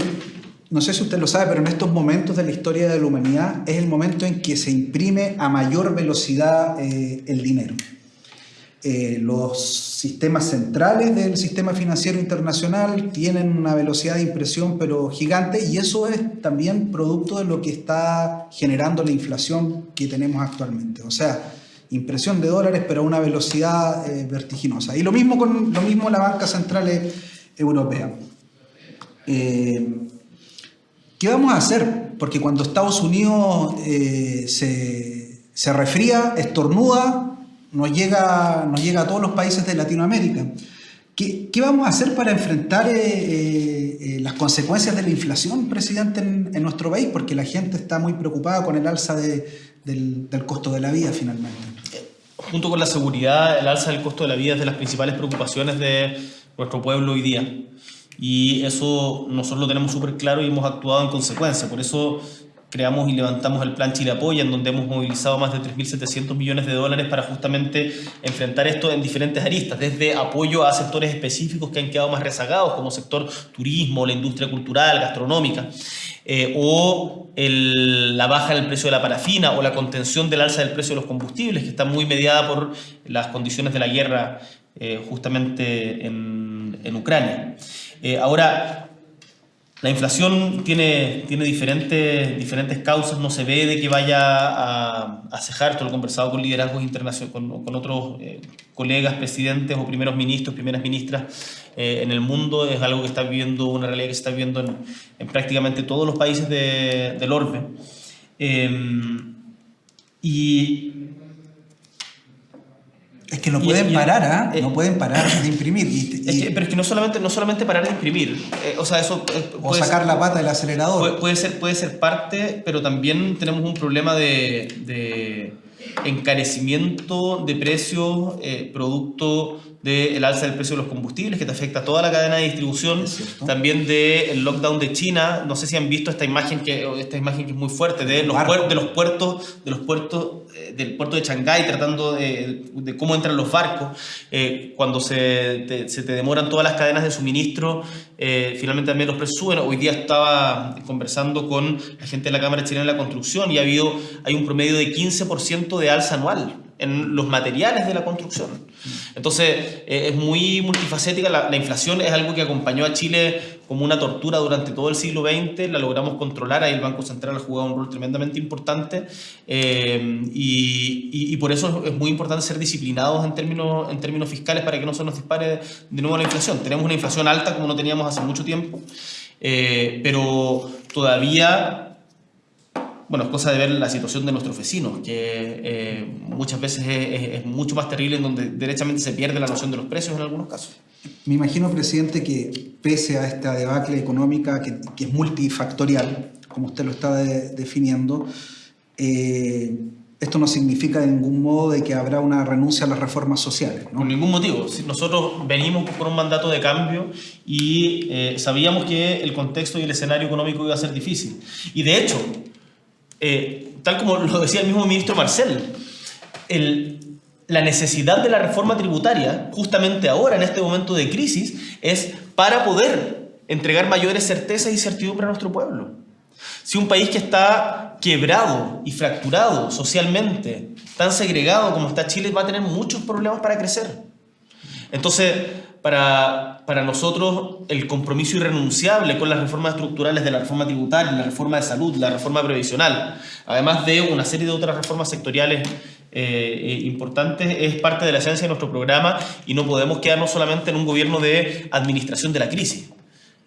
no sé si usted lo sabe, pero en estos momentos de la historia de la humanidad es el momento en que se imprime a mayor velocidad eh, el dinero. eh, los sistemas centrales del sistema financiero internacional tienen una velocidad de impresión pero gigante y eso es también producto de lo que está generando la inflación que tenemos actualmente. O sea, impresión de dólares pero a una velocidad eh, vertiginosa. Y lo mismo con lo mismo la banca central europea. ¿Qué vamos a hacer? Porque cuando Estados Unidos se, se refría, estornuda, nos llega, nos llega a todos los países de Latinoamérica. ¿Qué, qué vamos a hacer para enfrentar eh, eh, eh, las consecuencias de la inflación, presidente, en, nuestro país? Porque la gente está muy preocupada con el alza de, del, del, costo de la vida finalmente. Junto con la seguridad, el alza del costo de la vida es de las principales preocupaciones de nuestro pueblo hoy día. Y eso nosotros lo tenemos súper claro y hemos actuado en consecuencia. Por eso creamos y levantamos el Plan Chile Apoya, en donde hemos movilizado más de 3.700 millones de dólares para justamente enfrentar esto en diferentes aristas, desde apoyo a sectores específicos que han quedado más rezagados, como sector turismo, la industria cultural, gastronómica, eh, o la baja del precio de la parafina o la contención del alza del precio de los combustibles, que está muy mediada por las condiciones de la guerra eh, justamente en, en Ucrania. Eh, ahora, la inflación tiene, tiene diferentes, diferentes causas, no se ve de que vaya a, cejar, esto lo he conversado con liderazgos internacionales, con, otros eh, colegas, presidentes o primeros ministros, primeras ministras eh, en el mundo, es algo que está viviendo, una realidad que se está viviendo en, en prácticamente todos los países de, del orbe. Eh, y es que no pueden parar, ¿ah? no pueden parar de imprimir. Y, pero es que no solamente, no solamente parar de imprimir, eh, o sea, eso... Eh, o sacar la pata del acelerador. Puede, ser, puede ser parte, pero también tenemos un problema de, de encarecimiento de precios eh, producto del alza del precio de los combustibles, que te afecta a toda la cadena de distribución, también del lockdown de China. No sé si han visto esta imagen que, esta imagen que es muy fuerte, de los, puertos, de los puertos, de los puertos del puerto de Shanghái, tratando de, cómo entran los barcos, eh, cuando se te, se te, demoran todas las cadenas de suministro, eh, finalmente también los precios. Hoy día estaba conversando con la gente de la Cámara Chilena de la Construcción y ha habido, hay un promedio de 15% de alza anual en los materiales de la construcción. Entonces, eh, es muy multifacética. La, inflación es algo que acompañó a Chile como una tortura durante todo el siglo XX. La logramos controlar. Ahí el Banco Central ha jugado un rol tremendamente importante. Eh, y, por eso es muy importante ser disciplinados en términos, en términos fiscales para que no se nos dispare de nuevo la inflación. Tenemos una inflación alta como no teníamos hace mucho tiempo. Eh, pero todavía bueno, es cosa de ver la situación de nuestros vecinos, que eh, muchas veces es, es, mucho más terrible, en donde derechamente se pierde la noción de los precios en algunos casos. Me imagino, presidente, que pese a esta debacle económica que, es multifactorial, como usted lo está de, definiendo, eh, esto no significa de ningún modo de que habrá una renuncia a las reformas sociales. ¿no? Por ningún motivo. Nosotros venimos por un mandato de cambio y eh, sabíamos que el contexto y el escenario económico iba a ser difícil. Y de hecho, eh, tal como lo decía el mismo ministro Marcel, el, la necesidad de la reforma tributaria, justamente ahora, en este momento de crisis, es para poder entregar mayores certezas y certidumbre a nuestro pueblo. Si un país que está quebrado y fracturado socialmente, tan segregado como está Chile, va a tener muchos problemas para crecer. Entonces, para, para, nosotros el compromiso irrenunciable con las reformas estructurales de la reforma tributaria, la reforma de salud, la reforma previsional, además de una serie de otras reformas sectoriales eh, importantes, es parte de la esencia de nuestro programa y no podemos quedarnos solamente en un gobierno de administración de la crisis.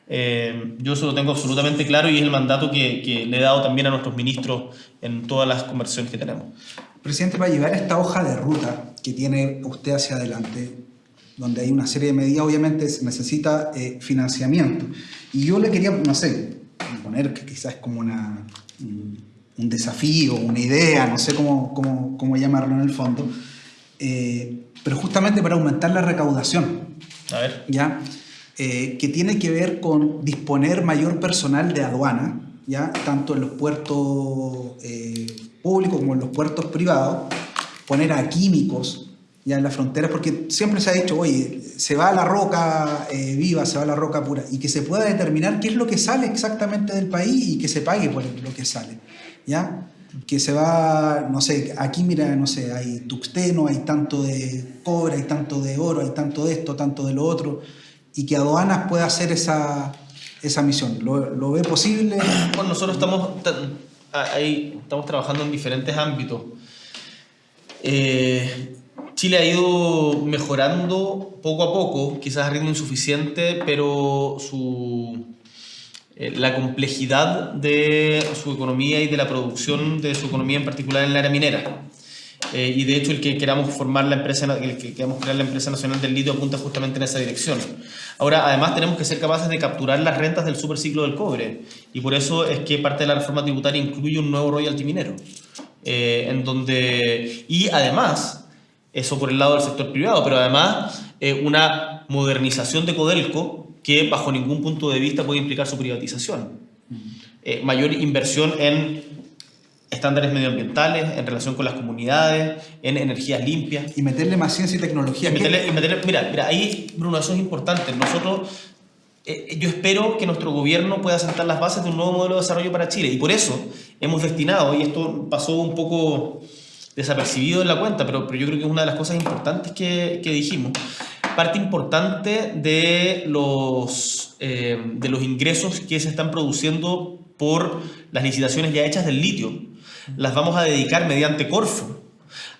Eh, yo eso lo tengo absolutamente claro y es el mandato que, que le he dado también a nuestros ministros en todas las conversaciones que tenemos. Presidente, para llevar esta hoja de ruta que tiene usted hacia adelante, donde hay una serie de medidas, obviamente se necesita eh, financiamiento. Y yo le quería, no sé, poner que quizás es como una, un desafío, una idea, no sé cómo, cómo, cómo llamarlo en el fondo, eh, pero justamente para aumentar la recaudación. A ver. ¿Ya? Eh, que tiene que ver con disponer mayor personal de aduana, ¿ya? tanto en los puertos eh, públicos como en los puertos privados, poner a químicos ya en las fronteras, porque siempre se ha dicho, oye, se va a la roca eh, viva, se va a la roca pura, y que se pueda determinar qué es lo que sale exactamente del país y que se pague por lo que sale. ¿Ya? que se va, no sé, aquí mira, no sé, hay tuxteno, hay tanto de cobre, hay tanto de oro, hay tanto de esto, tanto de lo otro, y que aduanas pueda hacer esa, esa misión. ¿Lo, ve posible? Bueno, nosotros estamos, ahí, estamos trabajando en diferentes ámbitos. Eh, Chile ha ido mejorando poco a poco, quizás a ritmo insuficiente, pero su, la complejidad de su economía y de la producción de su economía en particular en el área minera. Eh, y de hecho el que queramos formar la empresa, el que queramos crear la empresa nacional del litio apunta justamente en esa dirección. Ahora, además tenemos que ser capaces de capturar las rentas del superciclo del cobre y por eso es que parte de la reforma tributaria incluye un nuevo royalty minero, eh, en donde y además eso por el lado del sector privado, pero además eh, una modernización de Codelco que bajo ningún punto de vista puede implicar su privatización. Eh, mayor inversión en estándares medioambientales, en relación con las comunidades, en energías limpias. Y meterle más ciencia y tecnología. mira, mira, ahí, Bruno, eso es importante. Nosotros, eh, yo espero que nuestro gobierno pueda sentar las bases de un nuevo modelo de desarrollo para Chile. Y por eso hemos destinado, y esto pasó un poco desapercibido en la cuenta, pero, pero yo creo que es una de las cosas importantes que, que dijimos. Parte importante de los, eh, de los ingresos que se están produciendo por las licitaciones ya hechas del litio, las vamos a dedicar mediante Corfo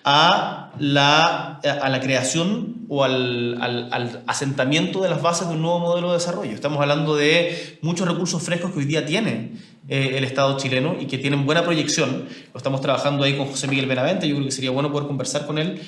a la, a la creación o al, al, asentamiento de las bases de un nuevo modelo de desarrollo. Estamos hablando de muchos recursos frescos que hoy día tiene eh, el Estado chileno y que tienen buena proyección. Lo estamos trabajando ahí con José Miguel Benavente, yo creo que sería bueno poder conversar con él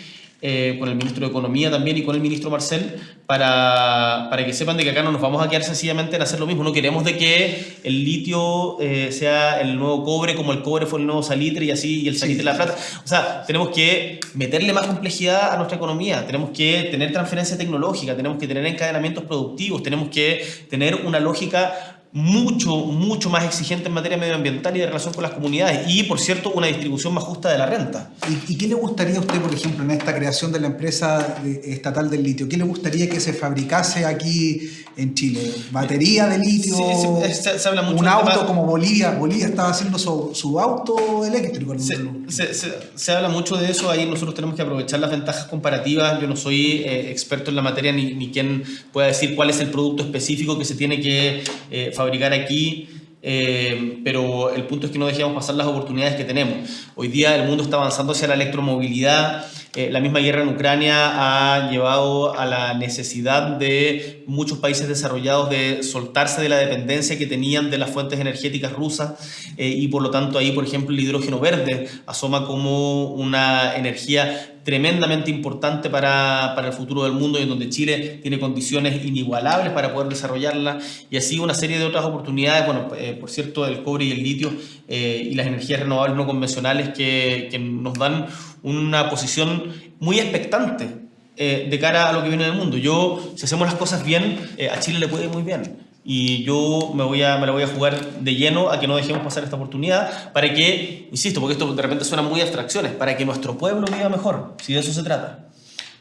eh, con el ministro de Economía también y con el ministro Marcel, para, para, que sepan de que acá no nos vamos a quedar sencillamente en hacer lo mismo. No queremos de que el litio eh, sea el nuevo cobre, como el cobre fue el nuevo salitre y así, y el salitre la plata. O sea, tenemos que meterle más complejidad a nuestra economía, tenemos que tener transferencia tecnológica, tenemos que tener encadenamientos productivos, tenemos que tener una lógica mucho, mucho más exigente en materia medioambiental y de relación con las comunidades y, por cierto, una distribución más justa de la renta. ¿Y, qué le gustaría a usted, por ejemplo, en esta creación de la empresa estatal del litio? ¿Qué le gustaría que se fabricase aquí en Chile? ¿Batería de litio? Sí, se, habla mucho ¿Un auto como Bolivia? Bolivia estaba haciendo su, auto eléctrico. Se, habla mucho de eso, ahí nosotros tenemos que aprovechar las ventajas comparativas. Yo no soy eh, experto en la materia ni, ni quien pueda decir cuál es el producto específico que se tiene que eh, fabricar aquí, eh, pero el punto es que no dejemos pasar las oportunidades que tenemos. Hoy día el mundo está avanzando hacia la electromovilidad, eh, la misma guerra en Ucrania ha llevado a la necesidad de muchos países desarrollados de soltarse de la dependencia que tenían de las fuentes energéticas rusas eh, y por lo tanto ahí, por ejemplo, el hidrógeno verde asoma como una energía tremendamente importante para, para, el futuro del mundo y en donde Chile tiene condiciones inigualables para poder desarrollarla y así una serie de otras oportunidades, bueno, eh, por cierto, el cobre y el litio eh, y las energías renovables no convencionales que, que nos dan una posición muy expectante eh, de cara a lo que viene del mundo. Yo, si hacemos las cosas bien, a Chile le puede muy bien y yo me, voy a, me la voy a jugar de lleno a que no dejemos pasar esta oportunidad para que, insisto, porque esto de repente suena muy abstracciones, para que nuestro pueblo viva mejor, si de eso se trata.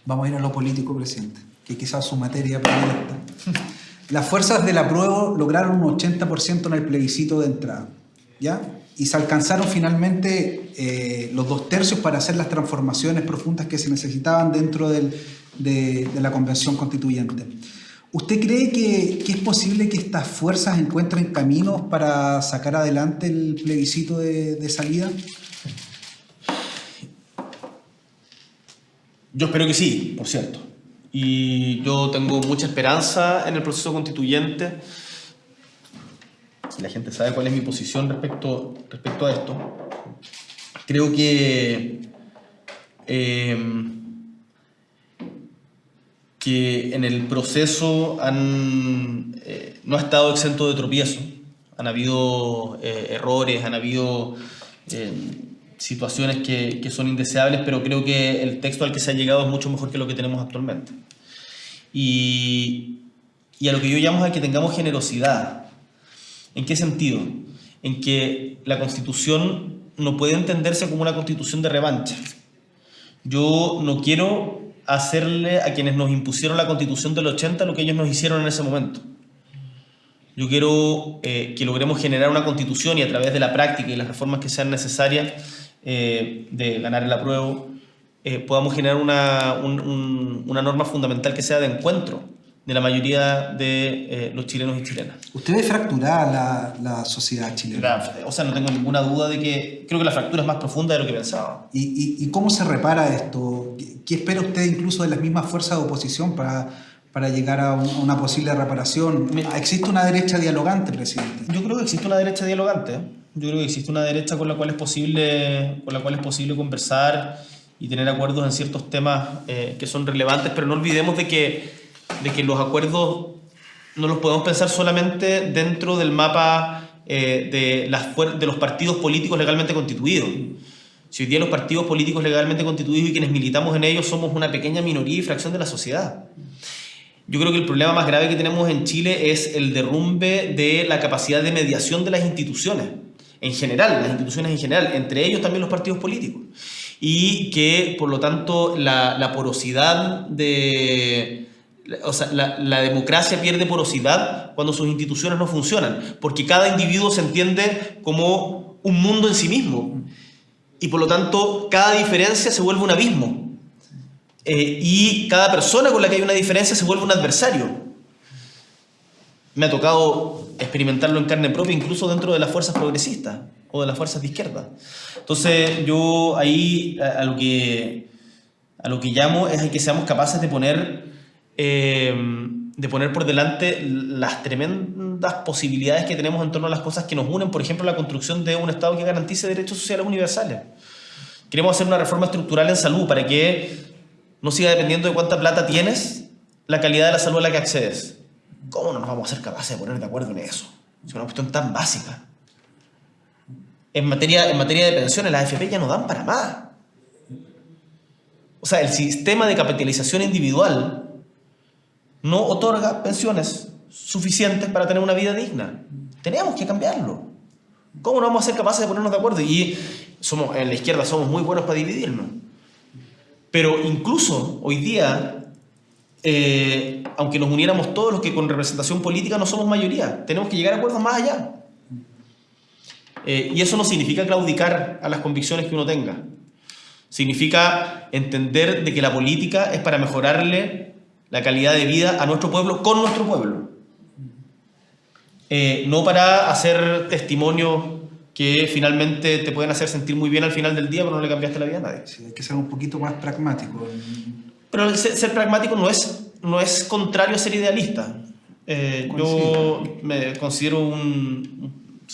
Vamos a ir a lo político, presidente, que quizás su materia predilecta. Las fuerzas del apruebo lograron un 80% en el plebiscito de entrada, ¿ya? Y se alcanzaron finalmente eh, los dos tercios para hacer las transformaciones profundas que se necesitaban dentro del, de, de la convención constituyente. ¿Usted cree que, es posible que estas fuerzas encuentren caminos para sacar adelante el plebiscito de, salida? Yo espero que sí, por cierto. Y yo tengo mucha esperanza en el proceso constituyente. Si la gente sabe cuál es mi posición respecto, respecto a esto, creo que eh, que en el proceso han, eh, no ha estado exento de tropiezo. Han habido eh, errores, han habido eh, situaciones que, que, son indeseables, pero creo que el texto al que se ha llegado es mucho mejor que lo que tenemos actualmente. Y, y a lo que yo llamo a que tengamos generosidad. ¿En qué sentido? En que la constitución no puede entenderse como una constitución de revancha. Yo no quiero hacerle a quienes nos impusieron la constitución del 80 lo que ellos nos hicieron en ese momento. Yo quiero eh, que logremos generar una constitución y a través de la práctica y las reformas que sean necesarias eh, de ganar el apruebo, eh, podamos generar una, una norma fundamental que sea de encuentro de la mayoría de eh, los chilenos y chilenas. ¿Usted ve fracturada la, la sociedad chilena? o sea, no tengo ninguna duda de que creo que la fractura es más profunda de lo que pensaba. ¿Y, y, y cómo se repara esto? ¿Qué, espera usted incluso de las mismas fuerzas de oposición para, para llegar a, una posible reparación? ¿Existe una derecha dialogante, presidente? Yo creo que existe una derecha dialogante. Yo creo que existe una derecha con la cual es posible, con la cual es posible conversar y tener acuerdos en ciertos temas eh, que son relevantes, pero no olvidemos de que de que los acuerdos no los podemos pensar solamente dentro del mapa eh, de, los partidos políticos legalmente constituidos. Si hoy día los partidos políticos legalmente constituidos y quienes militamos en ellos somos una pequeña minoría y fracción de la sociedad. Yo creo que el problema más grave que tenemos en Chile es el derrumbe de la capacidad de mediación de las instituciones, en general, las instituciones en general, entre ellos también los partidos políticos. Y que, por lo tanto, la porosidad de, o sea, la, democracia pierde porosidad cuando sus instituciones no funcionan, porque cada individuo se entiende como un mundo en sí mismo. Y por lo tanto, cada diferencia se vuelve un abismo. Eh, y cada persona con la que hay una diferencia se vuelve un adversario. Me ha tocado experimentarlo en carne propia, incluso dentro de las fuerzas progresistas o de las fuerzas de izquierda. Entonces, yo ahí a, lo, que, a lo que llamo es a que seamos capaces de poner eh, de poner por delante las tremendas posibilidades que tenemos en torno a las cosas que nos unen, por ejemplo, la construcción de un Estado que garantice derechos sociales universales. Queremos hacer una reforma estructural en salud para que no siga dependiendo de cuánta plata tienes la calidad de la salud a la que accedes. ¿Cómo no nos vamos a ser capaces de poner de acuerdo en eso? Es una cuestión tan básica. En materia, en materia de pensiones, las AFP ya no dan para más. O sea, el sistema de capitalización individual no otorga pensiones suficientes para tener una vida digna. Tenemos que cambiarlo. ¿Cómo no vamos a ser capaces de ponernos de acuerdo? Y somos, en la izquierda somos muy buenos para dividirnos. Pero incluso hoy día, eh, aunque nos uniéramos todos los que con representación política no somos mayoría, tenemos que llegar a acuerdos más allá. Eh, y eso no significa claudicar a las convicciones que uno tenga. Significa entender de que la política es para mejorarle la calidad de vida a nuestro pueblo con nuestro pueblo. Eh, no para hacer testimonios que finalmente te pueden hacer sentir muy bien al final del día, pero no le cambiaste la vida a nadie. Sí, hay que ser un poquito más pragmático. Pero ser, pragmático no es, no es contrario a ser idealista. Eh, yo me considero un...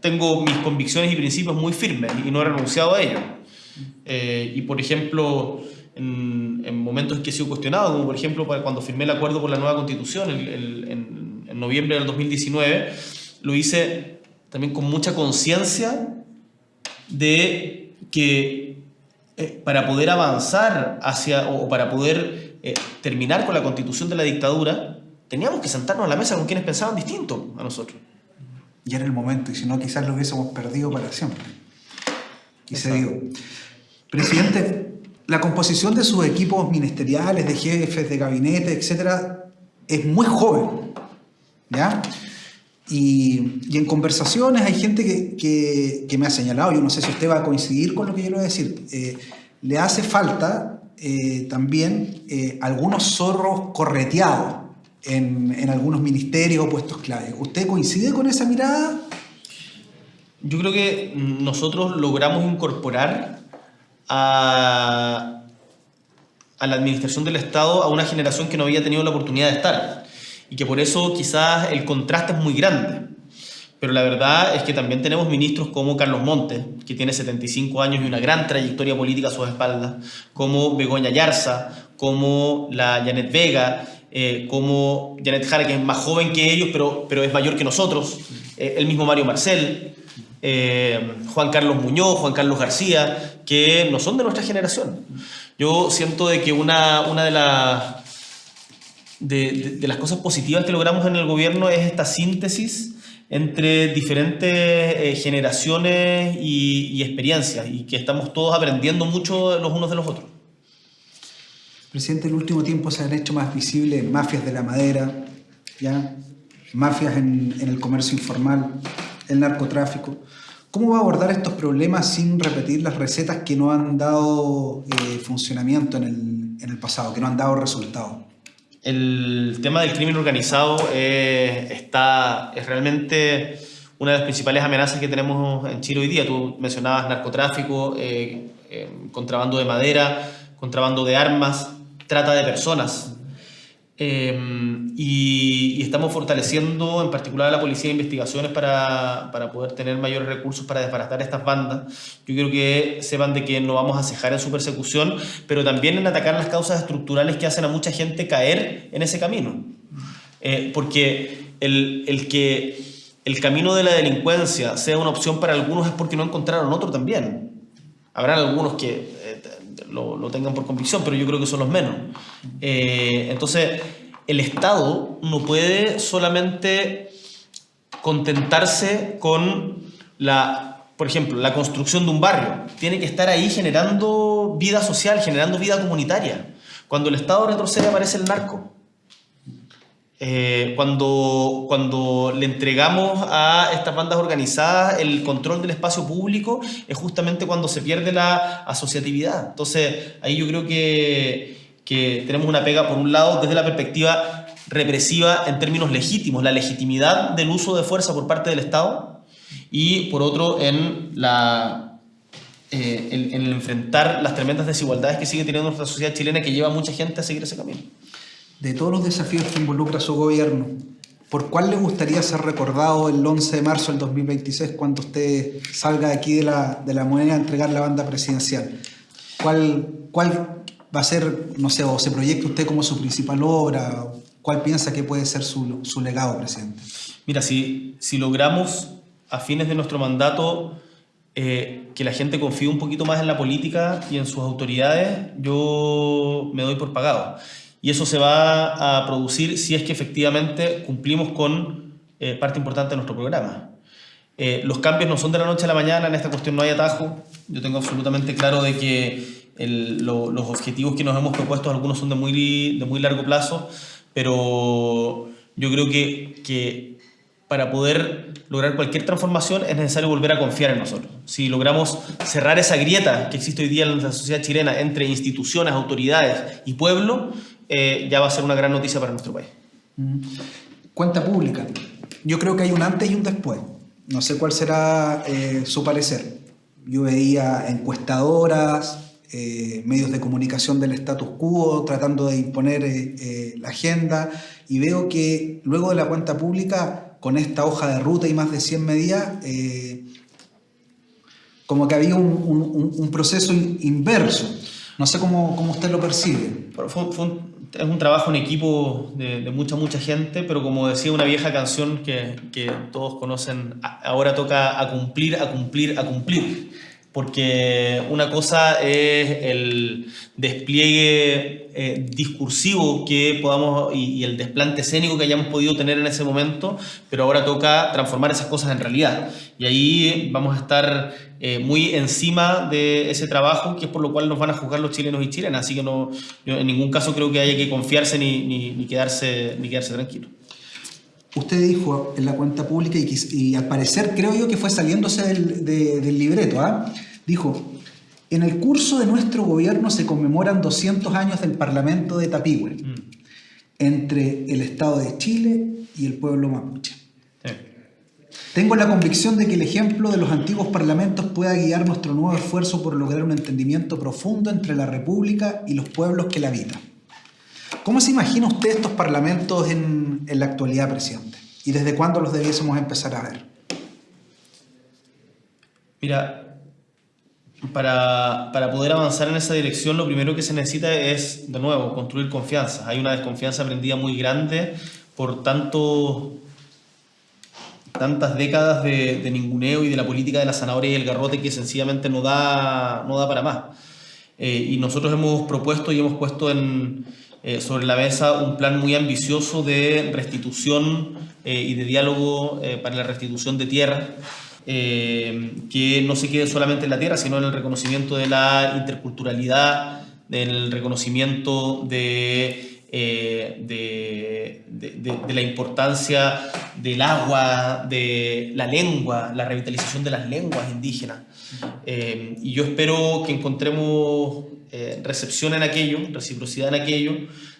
tengo mis convicciones y principios muy firmes y no he renunciado a ellos. Eh, y por ejemplo, en, momentos en que he sido cuestionado, como por ejemplo cuando firmé el acuerdo por la nueva constitución en, noviembre del 2019, lo hice también con mucha conciencia de que eh, para poder avanzar hacia, o para poder eh, terminar con la constitución de la dictadura, teníamos que sentarnos a la mesa con quienes pensaban distinto a nosotros. Y era el momento, y si no, quizás lo hubiésemos perdido para siempre. Y se dio. Presidente, la composición de sus equipos ministeriales, de jefes, de gabinete, etcétera, es muy joven. ¿ya? Y, en conversaciones hay gente que, que, me ha señalado, yo no sé si usted va a coincidir con lo que yo le voy a decir, eh, le hace falta eh, también eh, algunos zorros correteados en, en, algunos ministerios o puestos clave. ¿Usted coincide con esa mirada? Yo creo que nosotros logramos incorporar a, la administración del Estado a una generación que no había tenido la oportunidad de estar y que por eso quizás el contraste es muy grande. Pero la verdad es que también tenemos ministros como Carlos Montes, que tiene 75 años y una gran trayectoria política a sus espaldas, como Begoña Yarza, como la Janet Vega, eh, como Janet Jara, que es más joven que ellos, pero, pero es mayor que nosotros, eh, el mismo Mario Marcel, eh, Juan Carlos Muñoz, Juan Carlos García, que no son de nuestra generación. Yo siento de que una, una de, las de, las cosas positivas que logramos en el gobierno es esta síntesis entre diferentes eh, generaciones y, y, experiencias y que estamos todos aprendiendo mucho los unos de los otros. Presidente, en el último tiempo se han hecho más visibles mafias de la madera, ¿ya? mafias en, el comercio informal, el narcotráfico. ¿Cómo va a abordar estos problemas sin repetir las recetas que no han dado eh, funcionamiento en el, en el, pasado, que no han dado resultados? El tema del crimen organizado eh, está, es realmente una de las principales amenazas que tenemos en Chile hoy día. Tú mencionabas narcotráfico, eh, contrabando de madera, contrabando de armas, trata de personas. Em, y, estamos fortaleciendo en particular a la Policía de Investigaciones para, para, poder tener mayores recursos para desbaratar estas bandas. Yo quiero que sepan de que no vamos a cejar en su persecución, pero también en atacar las causas estructurales que hacen a mucha gente caer en ese camino. Eh, porque el, el que el camino de la delincuencia sea una opción para algunos es porque no encontraron otro también. Habrán algunos que lo, tengan por convicción, pero yo creo que son los menos. Eh, entonces, el Estado no puede solamente contentarse con la, por ejemplo, la construcción de un barrio. Tiene que estar ahí generando vida social, generando vida comunitaria. Cuando el Estado retrocede aparece el narco. Eh, cuando, cuando le entregamos a estas bandas organizadas el control del espacio público es justamente cuando se pierde la asociatividad. Entonces, ahí yo creo que, que tenemos una pega, por un lado, desde la perspectiva represiva en términos legítimos, la legitimidad del uso de fuerza por parte del Estado, y por otro, en la eh, en, en, enfrentar las tremendas desigualdades que sigue teniendo nuestra sociedad chilena que lleva a mucha gente a seguir ese camino de todos los desafíos que involucra su gobierno, ¿por cuál le gustaría ser recordado el 11 de marzo del 2026 cuando usted salga de aquí de la, de la moneda a entregar la banda presidencial? ¿Cuál, ¿Cuál va a ser, no sé, o se proyecta usted como su principal obra? ¿Cuál piensa que puede ser su, su legado, presidente? Mira, si, si logramos a fines de nuestro mandato eh, que la gente confíe un poquito más en la política y en sus autoridades, yo me doy por pagado y eso se va a producir si es que efectivamente cumplimos con eh, parte importante de nuestro programa. Eh, los cambios no son de la noche a la mañana, en esta cuestión no hay atajo. Yo tengo absolutamente claro de que los objetivos que nos hemos propuesto, algunos son de muy, de muy largo plazo, pero yo creo que, que para poder lograr cualquier transformación es necesario volver a confiar en nosotros. Si logramos cerrar esa grieta que existe hoy día en la sociedad chilena entre instituciones, autoridades y pueblo, eh, ya va a ser una gran noticia para nuestro país. Mm. Cuenta pública. Yo creo que hay un antes y un después. No sé cuál será eh, su parecer. Yo veía encuestadoras, eh, medios de comunicación del status quo tratando de imponer la agenda y veo que luego de la cuenta pública, con esta hoja de ruta y más de 100 medidas, como que había un, proceso inverso. No sé cómo, cómo usted lo percibe. Fue, fue un, es un trabajo en equipo de, mucha, mucha gente, pero como decía una vieja canción que, que todos conocen, ahora toca a cumplir, a cumplir, a cumplir. Porque una cosa es el despliegue eh, discursivo que podamos y, el desplante escénico que hayamos podido tener en ese momento, pero ahora toca transformar esas cosas en realidad. Y ahí vamos a estar eh, muy encima de ese trabajo, que es por lo cual nos van a juzgar los chilenos y chilenas. Así que no, en ningún caso creo que haya que confiarse ni, ni, quedarse, ni quedarse tranquilo. Usted dijo en la cuenta pública y, al parecer creo yo que fue saliéndose del, del libreto, ¿ah? Dijo, en el curso de nuestro gobierno se conmemoran 200 años del Parlamento de Tapigüe, mm. entre el Estado de Chile y el pueblo mapuche. Tengo la convicción de que el ejemplo de los antiguos parlamentos pueda guiar nuestro nuevo esfuerzo por lograr un entendimiento profundo entre la República y los pueblos que la habitan. ¿Cómo se imagina usted estos parlamentos en, en la actualidad, presidente? ¿Y desde cuándo los debiésemos empezar a ver? Mira, para, para, poder avanzar en esa dirección, lo primero que se necesita es, de nuevo, construir confianza. Hay una desconfianza aprendida muy grande por tanto, tantas décadas de, de, ninguneo y de la política de la zanahoria y el garrote que sencillamente no da, no da para más. Eh, y nosotros hemos propuesto y hemos puesto en, eh, sobre la mesa un plan muy ambicioso de restitución eh, y de diálogo para la restitución de tierra eh, que no se quede solamente en la tierra, sino en el reconocimiento de la interculturalidad, del reconocimiento de eh, de, de, la importancia del agua, de la lengua, la revitalización de las lenguas indígenas. Eh, y yo espero que encontremos eh, recepción en aquello, reciprocidad en aquello.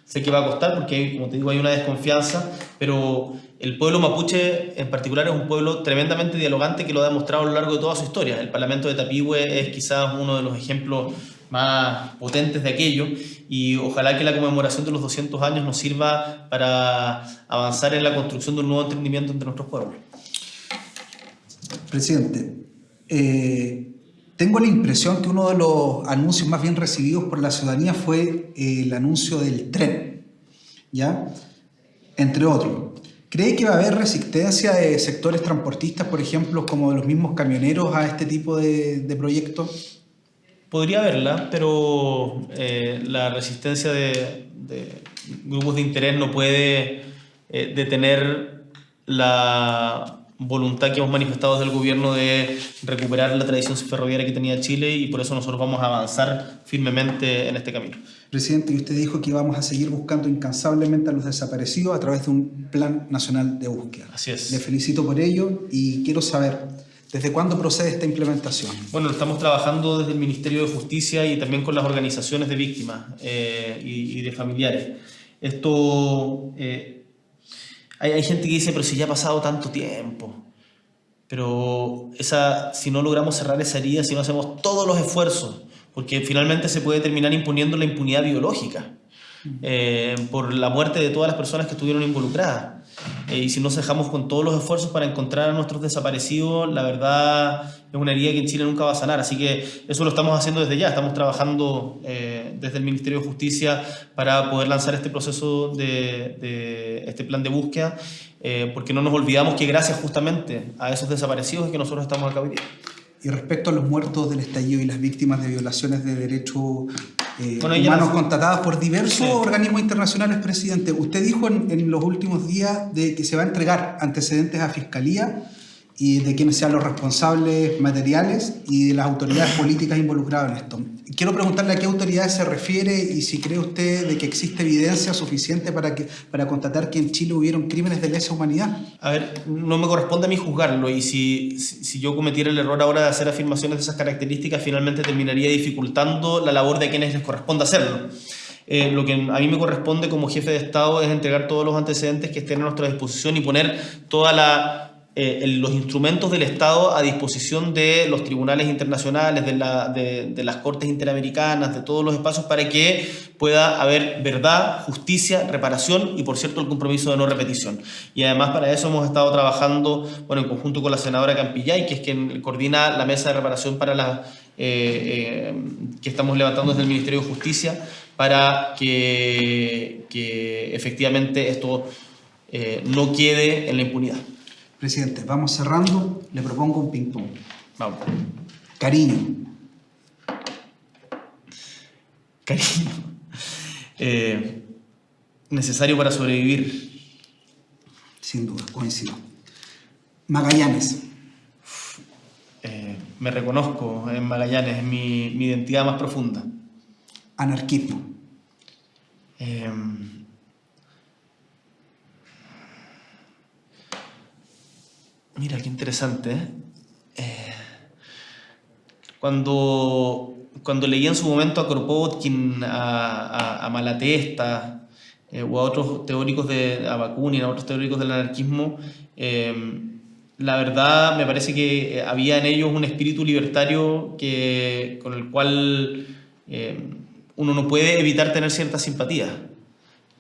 Sé que va a costar porque, como te digo, hay una desconfianza, pero el pueblo mapuche en particular es un pueblo tremendamente dialogante que lo ha demostrado a lo largo de toda su historia. El Parlamento de Tapigüe es quizás uno de los ejemplos más potentes de aquello y ojalá que la conmemoración de los 200 años nos sirva para avanzar en la construcción de un nuevo entendimiento entre nuestros pueblos. Presidente, eh, tengo la impresión que uno de los anuncios más bien recibidos por la ciudadanía fue el anuncio del tren, ¿ya? Entre otros. ¿Cree que va a haber resistencia de sectores transportistas, por ejemplo, como los mismos camioneros a este tipo de, de proyectos? Podría haberla, pero eh, la resistencia de, grupos de interés no puede eh, detener la voluntad que hemos manifestado desde el gobierno de recuperar la tradición ferroviaria que tenía Chile y por eso nosotros vamos a avanzar firmemente en este camino. Presidente, y usted dijo que vamos a seguir buscando incansablemente a los desaparecidos a través de un plan nacional de búsqueda. Así es. Le felicito por ello y quiero saber ¿Desde cuándo procede esta implementación? Bueno, estamos trabajando desde el Ministerio de Justicia y también con las organizaciones de víctimas eh, y, de familiares. Esto, eh, hay, hay, gente que dice, pero si ya ha pasado tanto tiempo, pero esa, si no logramos cerrar esa herida, si no hacemos todos los esfuerzos, porque finalmente se puede terminar imponiendo la impunidad biológica eh, por la muerte de todas las personas que estuvieron involucradas. Eh, y si nos dejamos con todos los esfuerzos para encontrar a nuestros desaparecidos, la verdad es una herida que en Chile nunca va a sanar. Así que eso lo estamos haciendo desde ya. Estamos trabajando eh, desde el Ministerio de Justicia para poder lanzar este proceso de, este plan de búsqueda, eh, porque no nos olvidamos que gracias justamente a esos desaparecidos es que nosotros estamos acá hoy día. Y respecto a los muertos del estallido y las víctimas de violaciones de derechos eh, humanos contratadas por diversos organismos internacionales, presidente, usted dijo en, en, los últimos días de que se va a entregar antecedentes a Fiscalía y de quienes sean los responsables materiales y de las autoridades políticas involucradas en esto. Quiero preguntarle a qué autoridades se refiere y si cree usted de que existe evidencia suficiente para, que, para constatar que en Chile hubieron crímenes de lesa humanidad. A ver, no me corresponde a mí juzgarlo y si, si yo cometiera el error ahora de hacer afirmaciones de esas características, finalmente terminaría dificultando la labor de quienes les corresponde hacerlo. Eh, lo que a mí me corresponde como jefe de Estado es entregar todos los antecedentes que estén a nuestra disposición y poner toda la eh, los instrumentos del Estado a disposición de los tribunales internacionales, de, la, de, las cortes interamericanas, de todos los espacios para que pueda haber verdad, justicia, reparación y, por cierto, el compromiso de no repetición. Y además para eso hemos estado trabajando bueno, en conjunto con la senadora Campillay, que es quien coordina la mesa de reparación para la, eh, eh, que estamos levantando desde el Ministerio de Justicia para que efectivamente esto no quede en la impunidad. Presidente, vamos cerrando. Le propongo un ping-pong. Vamos. Cariño. Cariño. Eh, necesario para sobrevivir. Sin duda, coincido. Magallanes. Eh, me reconozco en Magallanes, es mi, mi identidad más profunda. Anarquismo. Eh, Mira, qué interesante. ¿eh? Eh, cuando, cuando leí en su momento a Kropotkin, a, Malatesta eh, o a otros teóricos de a Bakunin, a otros teóricos del anarquismo, la verdad me parece que había en ellos un espíritu libertario que, con el cual uno no puede evitar tener cierta simpatía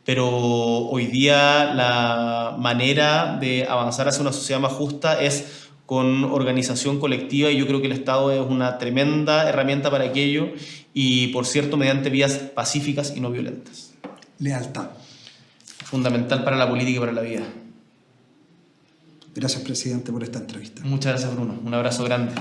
pero hoy día la manera de avanzar hacia una sociedad más justa es con organización colectiva y yo creo que el Estado es una tremenda herramienta para aquello y, por cierto, mediante vías pacíficas y no violentas. Lealtad. Fundamental para la política y para la vida. Gracias, presidente, por esta entrevista. Muchas gracias, Bruno. Un abrazo grande.